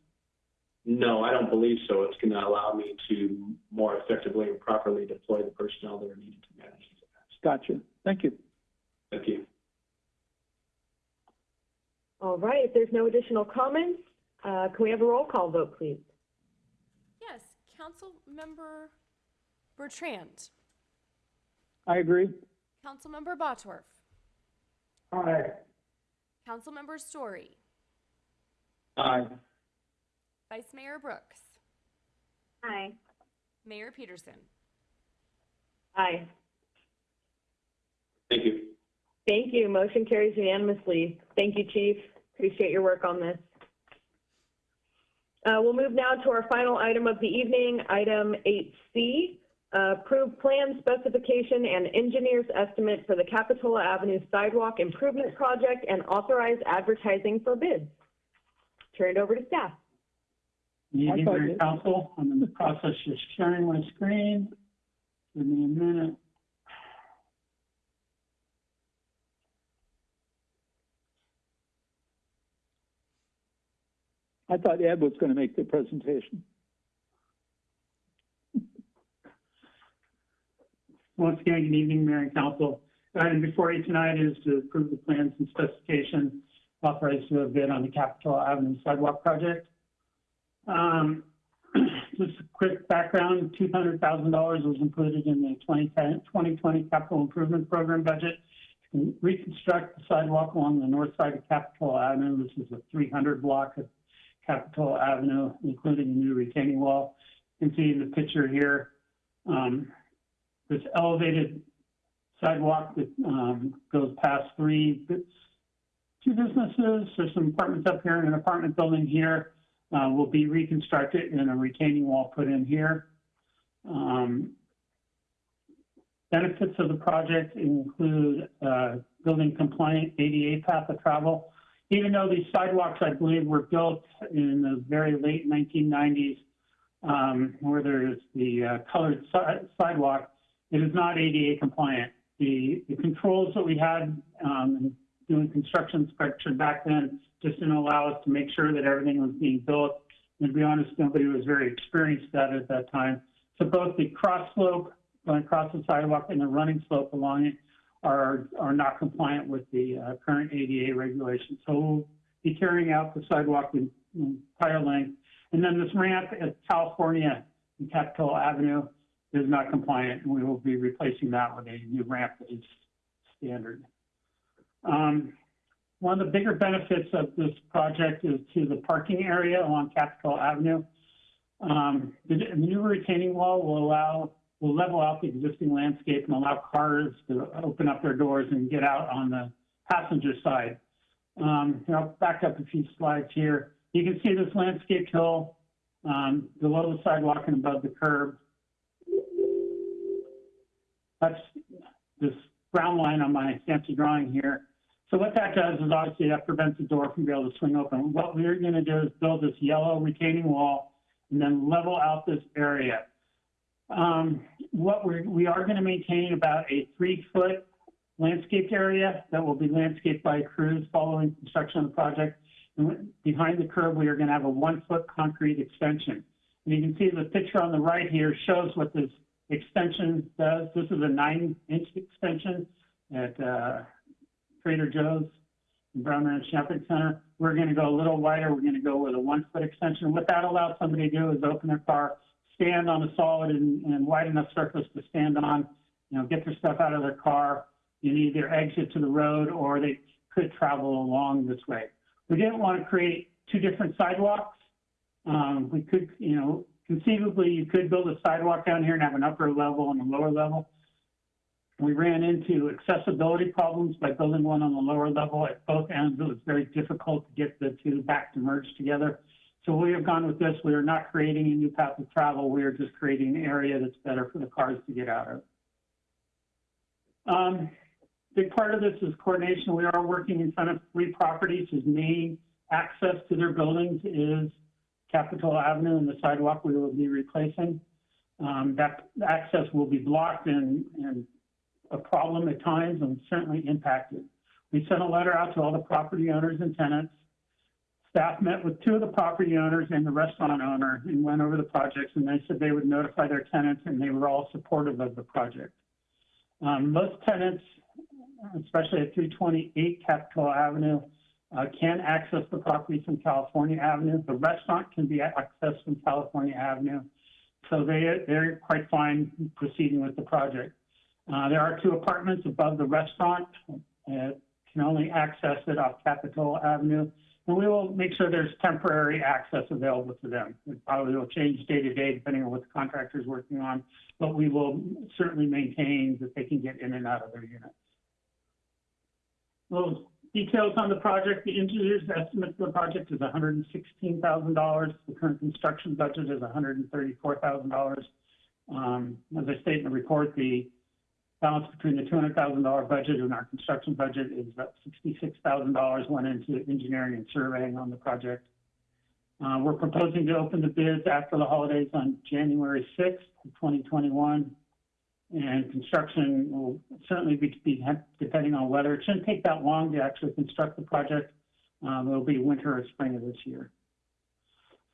No, I don't believe so. It's going to allow me to more effectively and properly deploy the personnel that are needed to manage these events. Gotcha. Thank you. Thank you. All right, if there's no additional comments, uh, can we have a roll call vote, please? Yes, Councilmember Bertrand, I agree. Council Councilmember Bottorff, Aye. Councilmember Storey, Aye. Vice Mayor Brooks, Aye. Mayor Petersen. Aye. Thank you. Thank you. Motion carries unanimously. Thank you, Chief. Appreciate your work on this. Uh, we'll move now to our final item of the evening, item 8C. Uh, approve plan specification and engineer's estimate for the Capitola Avenue Sidewalk Improvement Project and authorize advertising for bids. Turn it over to staff. Evening, thought Mayor you- and Council, I'm in the process of sharing my screen. Give me a minute. I thought Ed was going to make the presentation. Once again, good evening, Mayor and Council. Item before you tonight is to approve the plans and specifications authorized to bid on the Capitol Avenue Sidewalk Project. Um, [CLEARS THROAT] just a quick background, two hundred thousand dollars was included in the 2010 2020 capital improvement program budget to reconstruct the sidewalk along the north side of Capitol Avenue. This is a three hundred block of Capitola Avenue, including a new retaining wall. You can see in the picture here, um, this elevated sidewalk that um, goes past three, two businesses, there's some apartments up here and an apartment building here. uh, will be reconstructed and a retaining wall put in here. Um, benefits of the project include, uh, building compliant ADA path of travel. Even though these sidewalks, I believe, were built in the very late 1990s, um, where there's the uh, colored si- sidewalk, it is not ADA compliant. The, the controls that we had um, doing construction inspection back then just didn't allow us to make sure that everything was being built. And to be honest, nobody was very experienced at it at that time. So both the cross slope going across the sidewalk and the running slope along it are, are not compliant with the uh, current ADA regulations. So we'll be carrying out the sidewalk in in entire length. And then this ramp at California and Capitol Avenue is not compliant, and we will be replacing that with a new ramp that is standard. Um, one of the bigger benefits of this project is to the parking area along Capitol Avenue. Um, the, the new retaining wall will allow, will level out the existing landscape and allow cars to open up their doors and get out on the passenger side. Um, I'll back up a few slides here. You can see this landscape hill um, below the sidewalk and above the curb. That's this brown line on my fancy drawing here. So what that does is obviously that prevents the door from being able to swing open. What we're going to do is build this yellow retaining wall and then level out this area. Um, what we're, we are going to maintain about a three foot landscaped area that will be landscaped by crews following construction of the project. And behind the curb, we are going to have a one foot concrete extension. And you can see the picture on the right here shows what this extension does. This is a nine inch extension at uh, Trader Joe's in Brown Ranch Shopping Center. We're going to go a little wider. We're going to go with a one foot extension. What that allows somebody to do is open their car, stand on a solid and, and wide enough surface to stand on, you know, get their stuff out of their car and either exit to the road or they could travel along this way. We didn't want to create two different sidewalks. Um, we could, you know, conceivably you could build a sidewalk down here and have an upper level and a lower level. We ran into accessibility problems by building one on the lower level at both ends. It was very difficult to get the two back to merge together. So we have gone with this. We are not creating a new path of travel. We are just creating an area that's better for the cars to get out of. Um, big part of this is coordination. We are working in front of three properties whose main access to their buildings is Capitol Avenue and the sidewalk we will be replacing. Um, that access will be blocked and, and a problem at times and certainly impacted. We sent a letter out to all the property owners and tenants. Staff met with two of the property owners and the restaurant owner and went over the projects and they said they would notify their tenants and they were all supportive of the project. Um, most tenants, especially at 328 Capitol Avenue, uh, can access the property from California Avenue. The restaurant can be accessed from California Avenue. So they, they're quite fine proceeding with the project. Uh, there are two apartments above the restaurant, uh, can only access it off Capitol Avenue. And we will make sure there's temporary access available to them. It probably will change day to day depending on what the contractor is working on, but we will certainly maintain that they can get in and out of their units. Little details on the project. The engineer's estimate for the project is $116,000. The current construction budget is $134,000. Um, as I state in the report, the balance between the $200,000 budget and our construction budget is about $66,000 went into engineering and surveying on the project. Uh, we're proposing to open the bids after the holidays on January 6th, 2021. And construction will certainly be, be depending on weather. It shouldn't take that long to actually construct the project. Um, it'll be winter or spring of this year.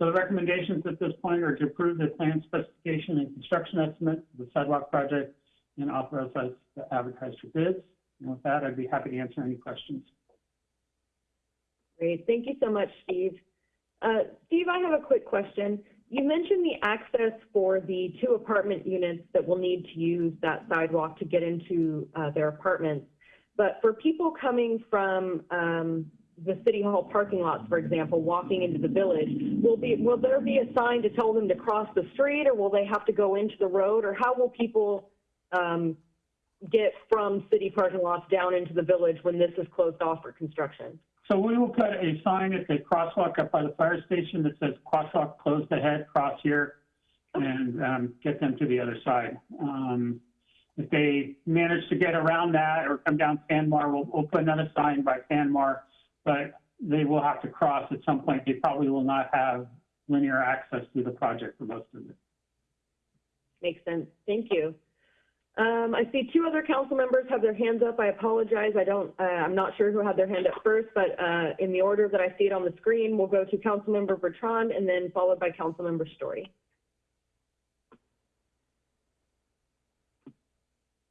So the recommendations at this point are to approve the plan specification and construction estimate of the sidewalk project and authorize us to advertise for bids. And with that, I'd be happy to answer any questions. Great. Thank you so much, Steve. Uh, Steve, I have a quick question. You mentioned the access for the two apartment units that will need to use that sidewalk to get into uh, their apartments. But for people coming from um, the city hall parking lots, for example, walking into the village, will be will there be a sign to tell them to cross the street, or will they have to go into the road, or how will people um, get from city parking lots down into the village when this is closed off for construction? So we will put a sign at the crosswalk up by the fire station that says crosswalk closed ahead, cross here, and um, get them to the other side. Um, if they manage to get around that or come down Fanmar, we'll, we'll put another sign by Fanmar, but they will have to cross at some point. They probably will not have linear access to the project for most of it. Makes sense. Thank you. Um, I see two other council members have their hands up. I apologize. I don't, uh, I'm not sure who had their hand up first, but, uh, in the order that I see it on the screen, we'll go to Councilmember Bertrand and then followed by Councilmember Storey.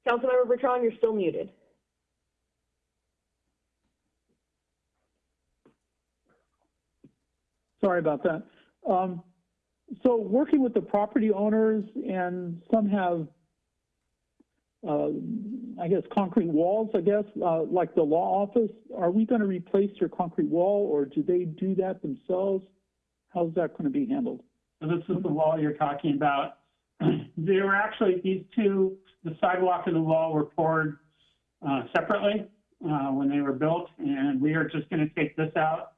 Councilmember Bertrand, you're still muted. Sorry about that. Um, so working with the property owners and some have, uh, I guess, concrete walls, I guess, uh, like the law office, are we going to replace your concrete wall or do they do that themselves? How's that going to be handled? So this is the wall you're talking about. [CLEARS THROAT] They were actually, these two, the sidewalk and the wall were poured uh, separately uh, when they were built, and we are just going to take this out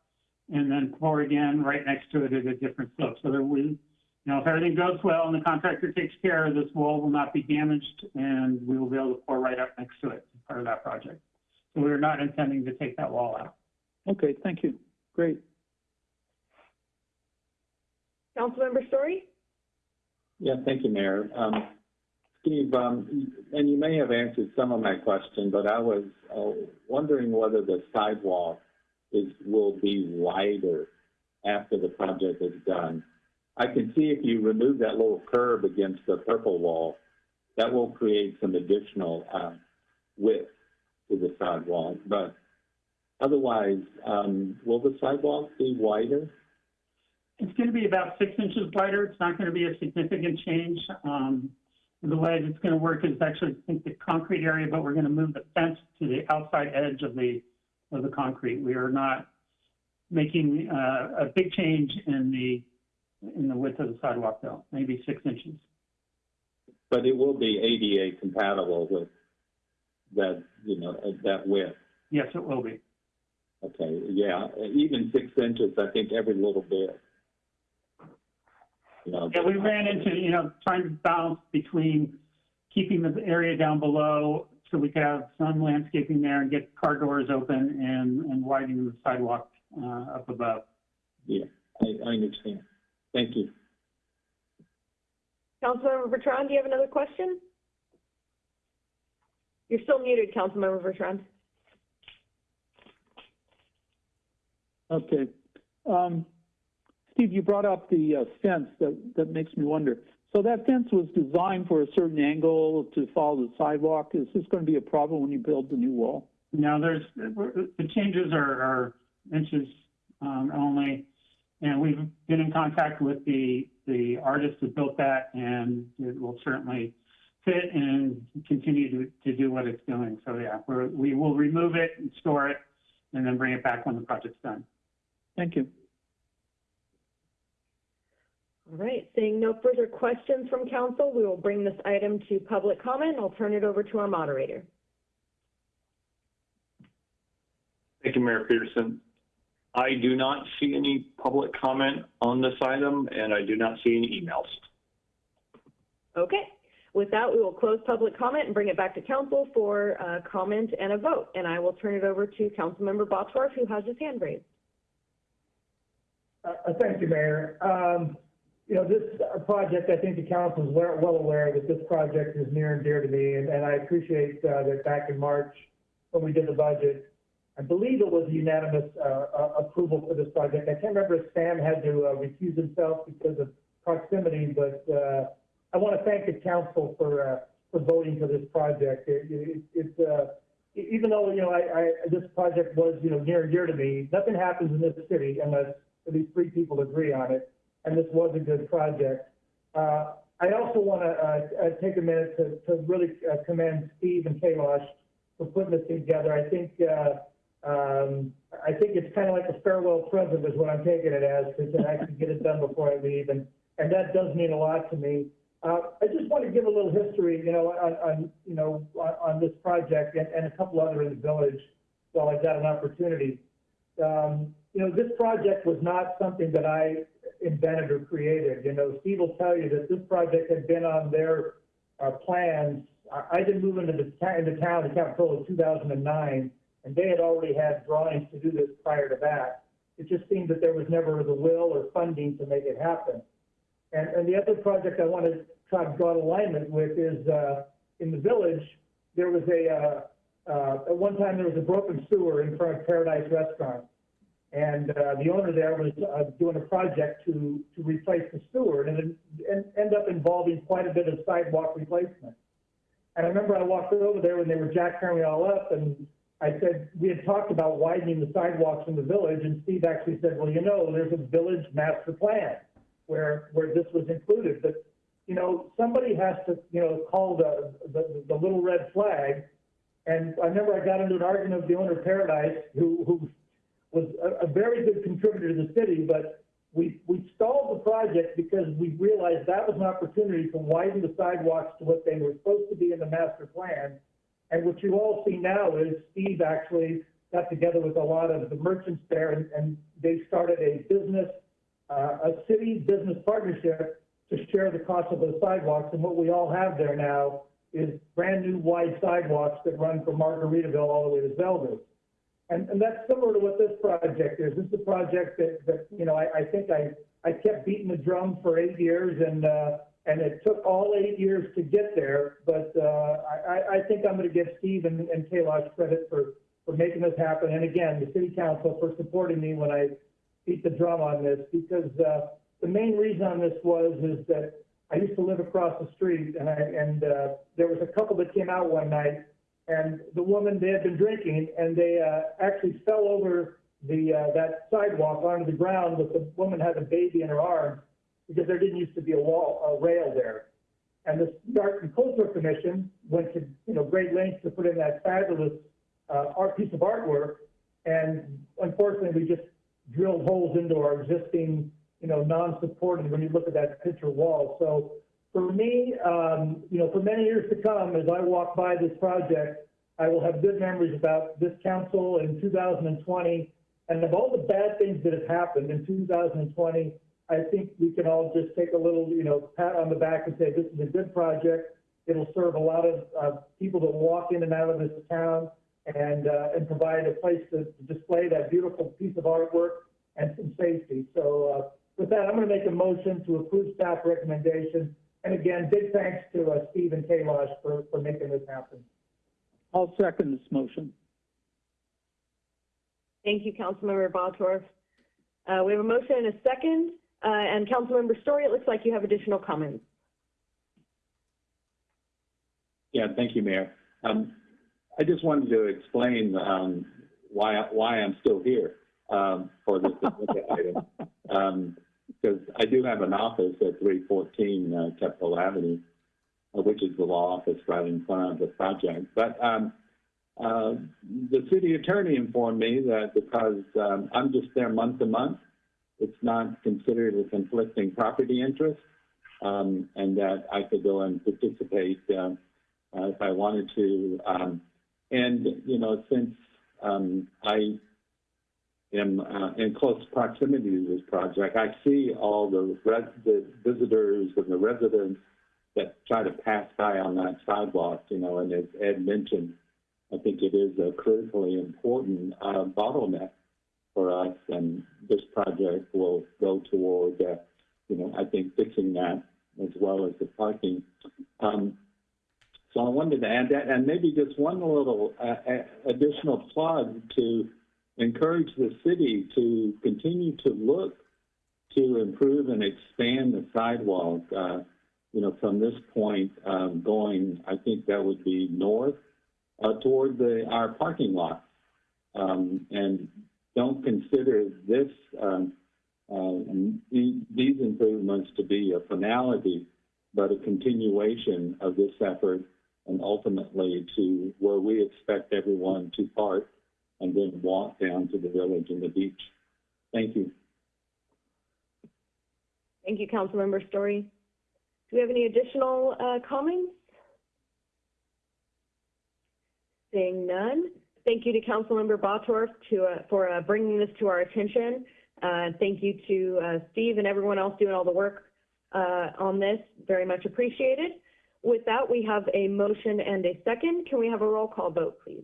and then pour again right next to it at a different slope. So that we, you know, if everything goes well and the contractor takes care, of this wall will not be damaged, and we will be able to pour right up next to it as part of that project. So we're not intending to take that wall out. Okay, thank you. Great. Councilmember Storey? Yeah, thank you, Mayor. Um, Steve, um, and you may have answered some of my question, but I was uh, wondering whether the sidewalk is, will be wider after the project is done. I can see if you remove that little curb against the purple wall, that will create some additional, uh, width to the sidewalk, but otherwise, um, will the sidewalk be wider? It's going to be about six inches wider. It's not going to be a significant change. Um, the way it's going to work is actually, I think, the concrete area, but we're going to move the fence to the outside edge of the, of the concrete. We are not making, uh, a big change in the, in the width of the sidewalk though, maybe six inches. But it will be ADA compatible with that, you know, uh, that width. Yes, it will be. Okay, yeah, even six inches, I think every little bit. You know, Yeah, we ran into, you know, trying to balance between keeping the area down below so we could have some landscaping there and get car doors open and, and widening the sidewalk, uh, up above. Yeah, I, I understand. Thank you. Councilmember Bertrand, do you have another question? You're still muted, Councilmember Bertrand. Okay. Um, Steve, you brought up the uh, fence. That, that makes me wonder. So that fence was designed for a certain angle to follow the sidewalk. Is this going to be a problem when you build the new wall? Now, there's, the changes are, are inches, um, only. And we've been in contact with the, the artist who built that and it will certainly fit and continue to, to do what it's doing. So yeah, we're, we will remove it and store it and then bring it back when the project's done. Thank you. All right, seeing no further questions from council, we will bring this item to public comment. I'll turn it over to our moderator. Thank you, Mayor Petersen. I do not see any public comment on this item, and I do not see any emails. Okay, with that, we will close public comment and bring it back to council for uh, comment and a vote. And I will turn it over to Councilmember Bottorff, who has his hand raised. Uh, uh, thank you, Mayor. Um, you know, this uh, project, I think the council is well, well aware that this project is near and dear to me, and, and I appreciate, uh, that back in March, when we did the budget, I believe it was unanimous, uh, uh, approval for this project. I can't remember if Sam had to, uh, recuse himself because of proximity, but, I want to thank the council for, for voting for this project. It, it, it's, e- even though, you know, I, I, this project was, you know, near and dear to me, nothing happens in this city unless at least three people agree on it, and this was a good project. Uh, I also want to, uh, take a minute to, to really uh, commend Steve and Kailash for putting this together. I think, um, I think it's kind of like a farewell present is what I'm taking it as, because I can get it done before I leave, and, and that does mean a lot to me. Uh, I just want to give a little history, you know, on, on, you know, on, on this project and, and a couple other in the village while I've got an opportunity. um, you know, this project was not something that I invented or created. You know, Steve will tell you that this project had been on their, uh, plans. I, I didn't move into the, into town in Capitola in two thousand and they had already had drawings to do this prior to that. It just seemed that there was never the will or funding to make it happen. And, and the other project I want to try to draw alignment with is, uh, in the village, there was a, uh, uh, at one time, there was a broken sewer in front of Paradise Restaurant. And, uh, the owner there was, uh, doing a project to, to replace the sewer, and it ended up involving quite a bit of sidewalk replacement. And I remember I walked over there when they were jackhammering all up, and I said, we had talked about widening the sidewalks in the village, and Steve actually said, well, you know, there's a village master plan where, where this was included, but, you know, somebody has to, you know, call the, the, the little red flag. And I remember I got into an argument with the owner of Paradise, who, who was a, a very good contributor to the city, but we, we stalled the project because we realized that was an opportunity to widen the sidewalks to what they were supposed to be in the master plan. And what you all see now is Steve actually got together with a lot of the merchants there and, and they started a business, uh, a city business partnership to share the cost of those sidewalks. And what we all have there now is brand new wide sidewalks that run from Margaritaville all the way to Zelda. And, and that's similar to what this project is. This is a project that, that, you know, I, I think I, I kept beating the drum for eight years and, uh, and it took all eight years to get there. But, uh, I, I think I'm gonna give Steve and, and Kailash credit for, for making this happen. And again, the city council for supporting me when I beat the drum on this because, uh, the main reason on this was, is that I used to live across the street and I, and, uh, there was a couple that came out one night and the woman, they had been drinking and they, uh, actually fell over the, uh, that sidewalk onto the ground, but the woman had a baby in her arms because there didn't used to be a wall, a rail there. And the Art and Cultural Commission went to, you know, great lengths to put in that fabulous, uh, art, piece of artwork. And unfortunately, we just drilled holes into our existing, you know, non-supported, when you look at that picture wall. So for me, um, you know, for many years to come, as I walk by this project, I will have good memories about this council in 2020. And of all the bad things that have happened in 2020, I think we can all just take a little, you know, pat on the back and say, this is a good project. It'll serve a lot of, uh, people that walk in and out of this town and, uh, and provide a place to to display that beautiful piece of artwork and some safety. So, uh, with that, I'm gonna make a motion to approve staff recommendation. And again, big thanks to, uh, Steve and Kailash for, for making this happen. I'll second this motion. Thank you, Councilmember Bosworth. Uh, we have a motion and a second, uh, and Councilmember Storey, it looks like you have additional comments. Yeah, thank you, Mayor. Um, I just wanted to explain, um, why, why I'm still here, um, for this item. Um, because I do have an office at three fourteen, uh, Capitol Avenue, uh, which is the law office right in front of the project. But, um, uh, the city attorney informed me that because, um, I'm just there month to month, it's not considered a conflicting property interest, um, and that I could go and participate, um, uh, if I wanted to. Um, and, you know, since, um, I am, uh, in close proximity to this project, I see all the the visitors and the residents that try to pass by on that sidewalk, you know, and as Ed mentioned, I think it is a critically important, uh, bottleneck for us, and this project will go toward, uh, you know, I think fixing that as well as the parking. Um, so I wanted to add that, and maybe just one little uh, additional plug to encourage the city to continue to look to improve and expand the sidewalk. Uh, you know, from this point um, going, I think that would be north uh, toward the our parking lot, um, and don't consider this um, uh, these improvements to be a finality, but a continuation of this effort and ultimately to where we expect everyone to park and then walk down to the village and the beach. Thank you. Thank you, Councilmember Storey. Do we have any additional, uh, comments? Seeing none, Thank you to Councilmember Bottorff to, uh, for uh, bringing this to our attention. Uh, Thank you to uh, Steve and everyone else doing all the work uh, on this. Very much appreciated. With that, we have a motion and a second. Can we have a roll call vote, please?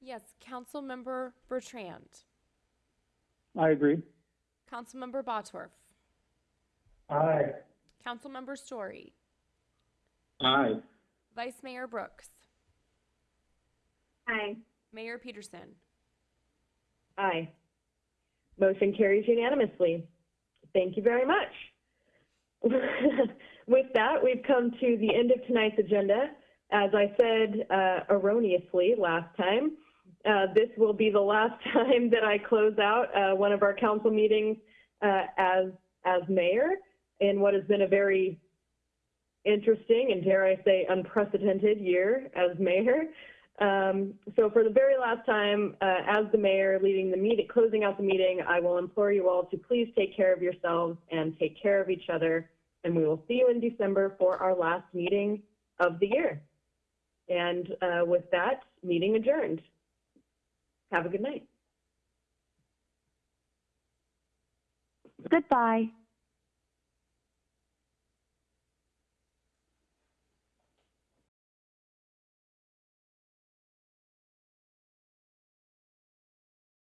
Yes, Councilmember Bertrand, I agree. Councilmember Bottorff, Aye. Councilmember Storey, Aye. Vice Mayor Brooks, Aye. Mayor Petersen. Aye. Motion carries unanimously. Thank you very much. [LAUGHS] With that, we've come to the end of tonight's agenda. As I said uh, erroneously last time, uh, this will be the last [LAUGHS] time that I close out uh, one of our council meetings uh, as, as mayor in what has been a very interesting and dare I say unprecedented year as mayor. Um, so for the very last time, uh, as the mayor leading the meeting, closing out the meeting, I will implore you all to please take care of yourselves and take care of each other. And we will see you in December for our last meeting of the year. And uh, with that, meeting adjourned. Have a good night. Goodbye.